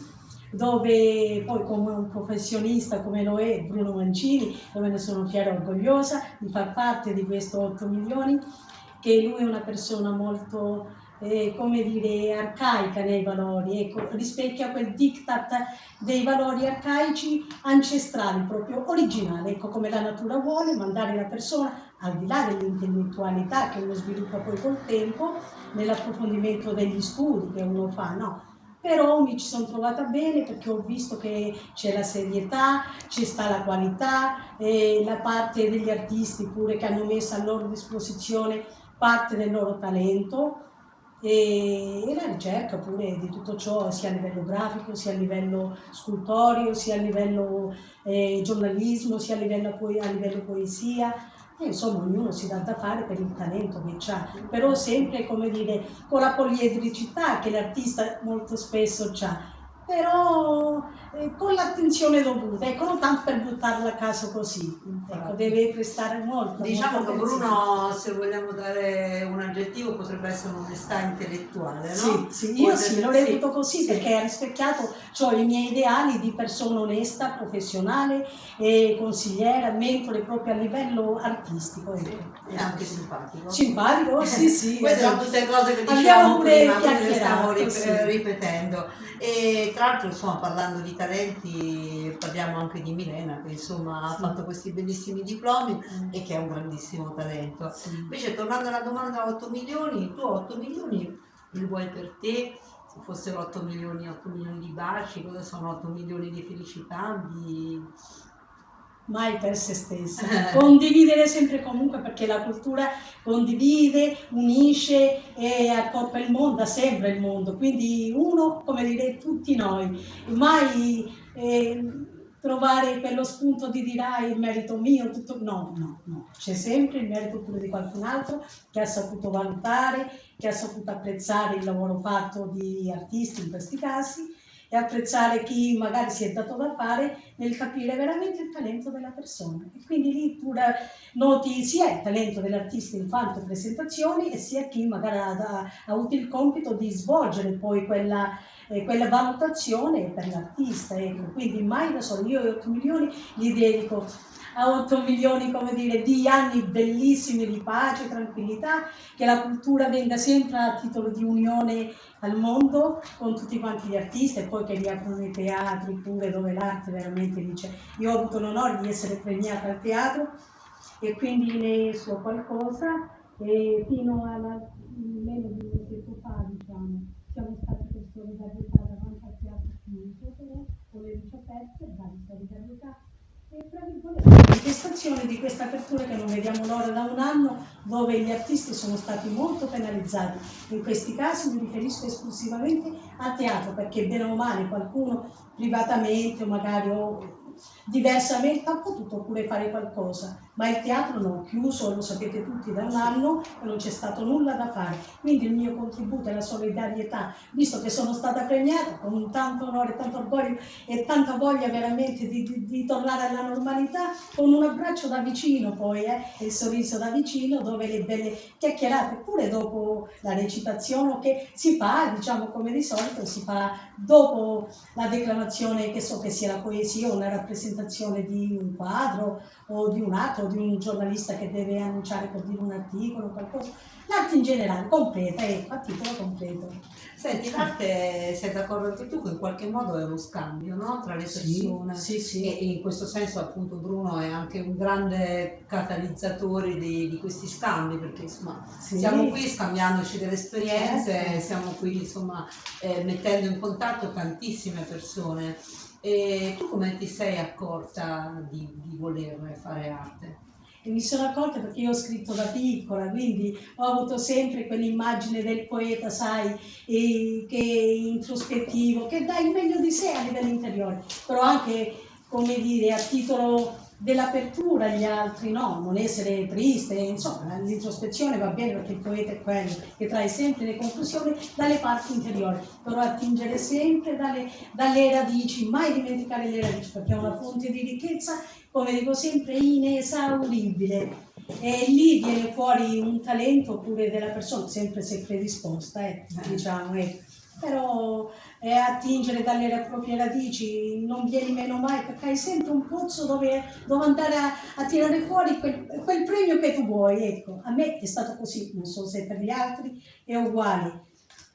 dove poi come un professionista come lo è Bruno Mancini, dove ne sono fiera e orgogliosa di far parte di questo 8 milioni, che lui è una persona molto, eh, come dire, arcaica nei valori, ecco, rispecchia quel diktat dei valori arcaici ancestrali, proprio originali, ecco come la natura vuole, mandare la persona al di là dell'intellettualità che uno sviluppa poi col tempo, nell'approfondimento degli studi che uno fa, no, però mi ci sono trovata bene perché ho visto che c'è la serietà, c'è sta la qualità, e la parte degli artisti pure che hanno messo a loro disposizione parte del loro talento. E, e la ricerca pure di tutto ciò sia a livello grafico, sia a livello scultoreo, sia a livello eh, giornalismo, sia a livello, a livello poesia E insomma ognuno si dà da fare per il talento che ha, però sempre come dire con la poliedricità che l'artista molto spesso ha però eh, con l'attenzione dovuta, ecco, non tanto per buttarla a caso così, ecco, deve prestare molto. Diciamo molto che. Bruno, se vogliamo dare un aggettivo, potrebbe essere un'onestà intellettuale, no? Sì, sì, io sì, Potrebbe- reputo così perché ha rispecchiato cioè, i miei ideali di persona onesta, professionale e consigliera, mentore proprio a livello artistico. ecco. È anche simpatico. Simpatico, sì, sì. Queste sono abbiamo- tutte cose che abbiamo dicevamo pure prima, le stiamo sì. ripetendo. E tra l'altro, insomma, parlando di talenti, parliamo anche di Milena, che insomma ha Sì. fatto questi bellissimi diplomi e che è un grandissimo talento. Invece, tornando alla domanda 8 milioni, tu 8 milioni li vuoi per te? Se fossero 8 milioni, 8 milioni di baci, cosa sono 8 milioni di felicità? Di... mai per se stessa. Condividere sempre e comunque perché la cultura condivide, unisce e accoppa il mondo, ha sempre il mondo. Quindi uno, come dire, tutti noi, mai eh, trovare quello spunto di dire ah, il merito mio, tutto no, no, no. C'è sempre il merito pure di qualcun altro che ha saputo valutare, che ha saputo apprezzare il lavoro fatto di artisti in questi casi e apprezzare chi magari si è dato da fare nel capire veramente il talento della persona. E quindi lì da- noti sia il talento dell'artista in quanto presentazioni e sia chi magari ha, ha- avuto il compito di svolgere poi quella, eh, quella valutazione per l'artista. ecco. Quindi mai da solo, io 8 milioni li dedico a 8 milioni dire, di anni bellissimi di pace, tranquillità, che la cultura venga sempre a titolo di unione al mondo con tutti quanti gli artisti e poi che riaprono i teatri pure dove l'arte veramente dice io ho avuto l'onore di essere premiata al teatro e quindi ne so qualcosa. E fino alla meno di un tempo fa diciamo siamo stati per solidarietà davanti al teatro chiuso però con le luci aperte dare solidarietà manifestazione di questa apertura che non vediamo l'ora da un anno dove gli artisti sono stati molto penalizzati. In questi casi mi riferisco esclusivamente al teatro perché bene o male qualcuno privatamente o magari o diversamente ha potuto pure fare qualcosa ma il teatro no, chiuso, lo sapete tutti, da un anno e non c'è stato nulla da fare. Quindi il mio contributo è la solidarietà, visto che sono stata premiata con tanto onore, tanto orgoglio e tanta voglia veramente di, di- di tornare alla normalità, con un abbraccio da vicino poi, eh, e il sorriso da vicino, dove le belle chiacchierate, pure dopo la recitazione che si fa, diciamo come di solito, si fa dopo la declamazione, che so che sia la poesia o una rappresentazione di un quadro o di un atto, o di un giornalista che deve annunciare per dire un articolo, qualcosa. L'arte in generale, completa, ecco, a titolo completo. Senti, l'arte, sei d'accordo anche tu che in qualche modo è uno scambio no? tra le persone? sì, sì. E, e in questo senso appunto Bruno è anche un grande catalizzatore di, di questi scambi perché insomma Sì. siamo qui scambiandoci delle esperienze, Certo. siamo qui insomma eh, mettendo in contatto tantissime persone. E tu come ti sei accorta di, di voler fare arte? E mi sono accorta perché io ho scritto da piccola, quindi ho avuto sempre quell'immagine del poeta, sai, che è introspettivo, che dà il meglio di sé a livello interiore, però anche, come dire, a titolo dell'apertura agli altri, no, non essere triste, insomma, l'introspezione va bene perché il poeta è quello che trae sempre le conclusioni dalle parti interiori, però attingere sempre dalle, dalle radici, mai dimenticare le radici perché è una fonte di ricchezza, come dico sempre, inesauribile. E lì viene fuori un talento pure della persona, sempre se predisposta, eh, diciamo, ecco. Però eh, attingere dalle proprie radici non vieni meno mai perché hai sempre un pozzo dove, dove andare a, a tirare fuori quel, quel premio che tu vuoi. Ecco, a me è stato così, non so se per gli altri è uguale.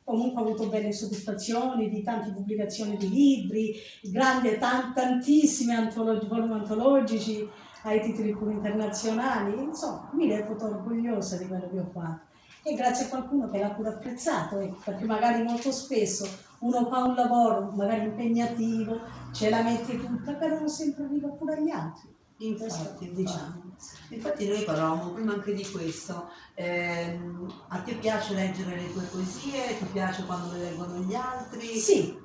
Comunque ho avuto belle soddisfazioni di tante pubblicazioni di libri, grandi, tan- tantissimi antologi- volumi antologici ai titoli internazionali, insomma mi reputo orgogliosa di quello che ho fatto e grazie a qualcuno che l'ha pure apprezzato, ecco, perché magari molto spesso uno fa un lavoro magari impegnativo, ce la mette tutta, però non sempre arriva pure agli altri. Infatti, diciamo. Infatti noi parlavamo prima anche di questo, Ehm, a te piace leggere le tue poesie, ti piace quando le leggono gli altri? Sì,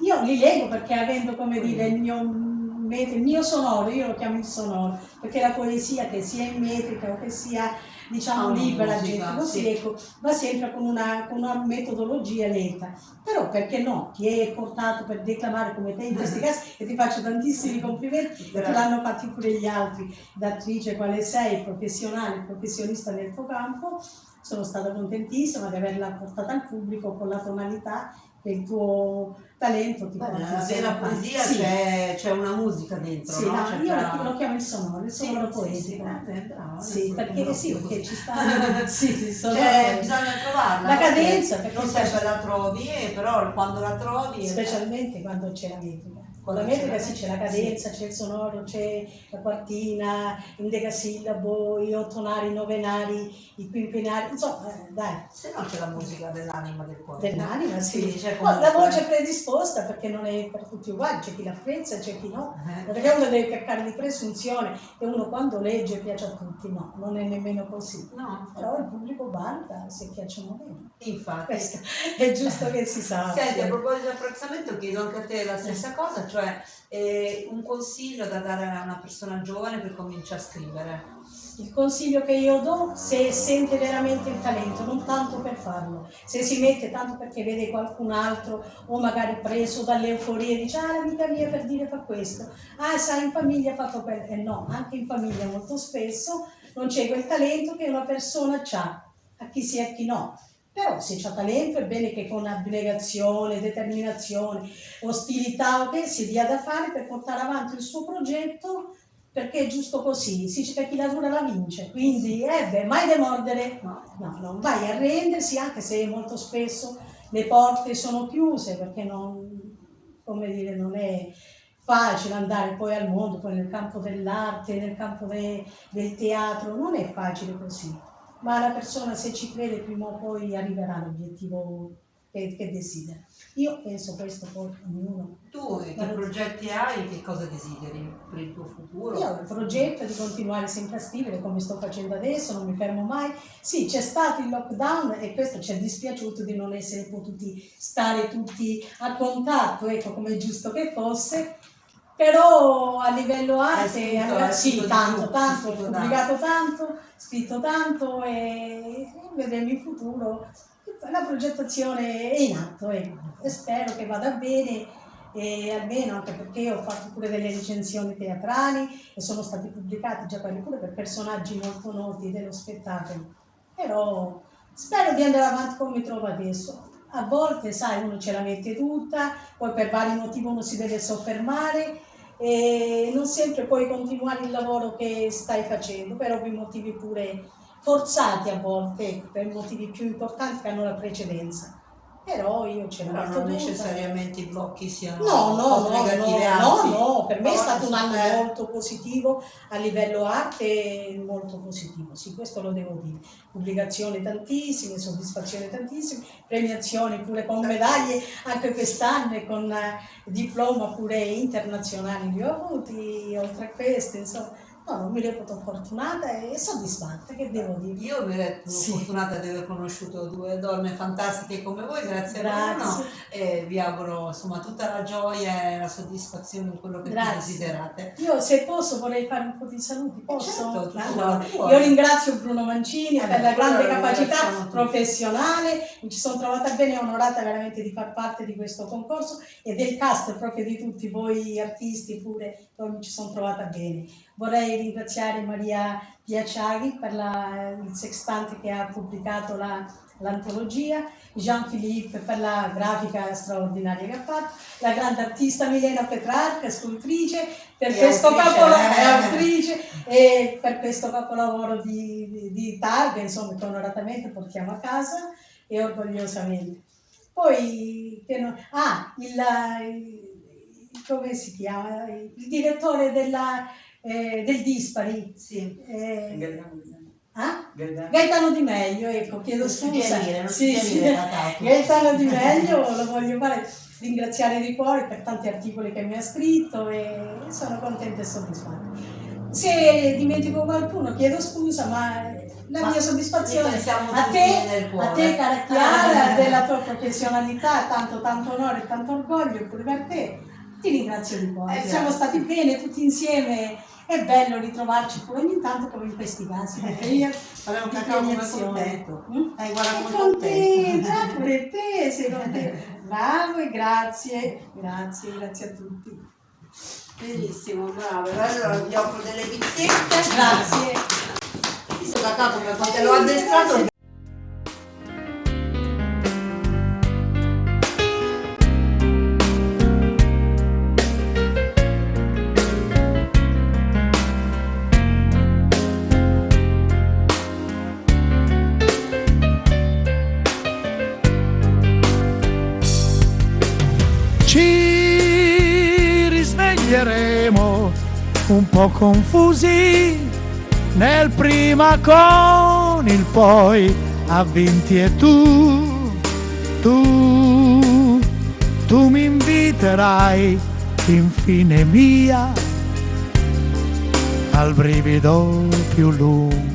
io li leggo perché avendo come dire il mio il mio sonoro, io lo chiamo il sonoro, perché la poesia che sia in metrica o che sia diciamo libera, musica, gente così, sì. ecco, va sempre con una, con una metodologia lenta. Però perché no? Ti è portato per declamare come te in questi casi e ti faccio tantissimi complimenti te l'hanno fatti pure gli altri, d'attrice quale sei, professionale, professionista nel tuo campo. Sono stata contentissima di averla portata al pubblico con la tonalità il tuo talento ti Beh, vera poesia Sì. c'è, c'è una musica dentro, Sì, no? no, io tra- lo, chiamo il sonoro, il sonoro sì, poetico. sì, eh, beh, bravo, Sì, perché, sì, perché ci sta sì, sonoro Cioè, bisogna trovarla. La cadenza, Perché perché non sempre la trovi, eh, però quando la trovi... specialmente quando c'è la metrica. Con la metrica la sì, c'è la cadenza, c'è il sonoro, c'è la quartina, il decasillabo, i ottonari, i novenari, i quinquenari, insomma, eh, dai. Se no c'è la musica dell'anima del cuore. Dell'anima, sì. C'è Poi la voce predisposta perché non è per tutti uguali, c'è chi l'apprezza, c'è chi no. Eh. Perché uno deve peccare di presunzione e uno quando legge piace a tutti, no, non è nemmeno così. No. Però il pubblico banda se piacciono meno. Infatti. Questo è giusto che si sappia. Senti, a proposito di apprezzamento, chiedo anche a te la stessa cosa, cioè eh, un consiglio da dare a una persona giovane per cominciare a scrivere. Il consiglio che io do, se sente veramente il talento, non tanto per farlo, se si mette tanto perché vede qualcun altro o magari preso dall'euforia dice ah l'amica mia per dire fa questo, ah sai in famiglia ha fatto quello, e no, anche in famiglia molto spesso non c'è quel talento che una persona ha, a chi sì e a chi no. Però se c'ha talento è bene che con abnegazione, determinazione, ostilità che si dia da fare per portare avanti il suo progetto perché è giusto così, si dice che chi lavora la vince, quindi eh beh, mai demordere, no, no, non vai a arrendersi anche se molto spesso le porte sono chiuse perché non, come dire, non è facile andare poi al mondo, poi nel campo dell'arte, nel campo de- del teatro, non è facile così, ma la persona se ci crede prima o poi arriverà all'obiettivo che, che desidera. Io penso questo poi ognuno. Tu che Ma- progetti hai, che cosa desideri per il tuo futuro? Io ho il progetto di continuare sempre a scrivere come sto facendo adesso, non mi fermo mai. Sì, c'è stato il lockdown e questo ci è dispiaciuto di non essere potuti stare tutti a contatto, ecco come è giusto che fosse. Però a livello arte, scritto- a livello- hai sì, scritto tanto, tanto, ho pubblicato tanto, scritto tanto e vedremo in futuro. La progettazione è in atto ecco. e spero che vada bene e almeno anche perché ho fatto pure delle recensioni teatrali e sono stati pubblicati già quelli pure per personaggi molto noti dello spettacolo. Però spero di andare avanti come mi trovo adesso. A volte, sai, uno ce la mette tutta, poi per vari motivi uno si deve soffermare e non sempre puoi continuare il lavoro che stai facendo, per ovvi motivi pure forzati a volte, per motivi più importanti che hanno la precedenza. Però io ce Però metto non necessariamente i blocchi siano No, no, no, negative, no, no, no, per me è stato un anno eh, molto positivo a livello arte, molto positivo, sì, questo lo devo dire. Pubblicazioni tantissime, soddisfazioni tantissime, premiazioni pure con medaglie anche quest'anno e con eh, diploma pure internazionali li ho avuti, oltre a queste, insomma. No, non mi reputo fortunata e soddisfatta, che devo dire. Io mi reputo Sì. fortunata di aver conosciuto due donne fantastiche come voi, grazie, a Grazie. Bruno e vi auguro insomma tutta la gioia e la soddisfazione in quello che desiderate. Io se posso vorrei fare un po' di saluti, posso? Certo, tu Allora, io ringrazio Bruno Mancini Eh per la grande capacità professionale, mi ci sono trovata bene e onorata veramente di far parte di questo concorso e del cast proprio di tutti voi artisti pure, mi ci sono trovata bene. Vorrei ringraziare Maria Piacciaghi per la- il sextante che ha pubblicato la- l'antologia, Jean-Philippe per la grafica straordinaria che ha fatto, la grande artista Milena Petrarca, scultrice, per E questo capolavoro, e per questo capolavoro di, di, di targa, insomma, che onoratamente portiamo a casa e orgogliosamente. Poi, che no- ah, il- come si chiama? Il direttore della, eh, del Dispari. Eh, ah? Gaetano Di Meglio, ecco, chiedo scusa. dire, Sì, sì. Gaetano Di Meglio lo voglio fare ringraziare di cuore per tanti articoli che mi ha scritto e sono contenta e soddisfatta. Se dimentico qualcuno chiedo scusa, ma la Ma mia soddisfazione a te, a te cara Chiara, della tua professionalità, tanto tanto onore e tanto orgoglio pure per te. Ti ringrazio di cuore. Eh, Siamo stati bene tutti insieme. È bello ritrovarci pure ogni tanto come in questi casi. perché io di cacao come contento. Mm? Eh, guarda come contenta, contento. pure te sei contenta. Bravo e grazie, grazie, grazie a tutti. Benissimo, bravo. Allora vi offro delle pizzette. Grazie. Questo cacao come quando l'ho addestrato. Un po' confusi. Nel prima con il poi a vinti e tu, tu, tu mi inviterai infine mia al brivido più lungo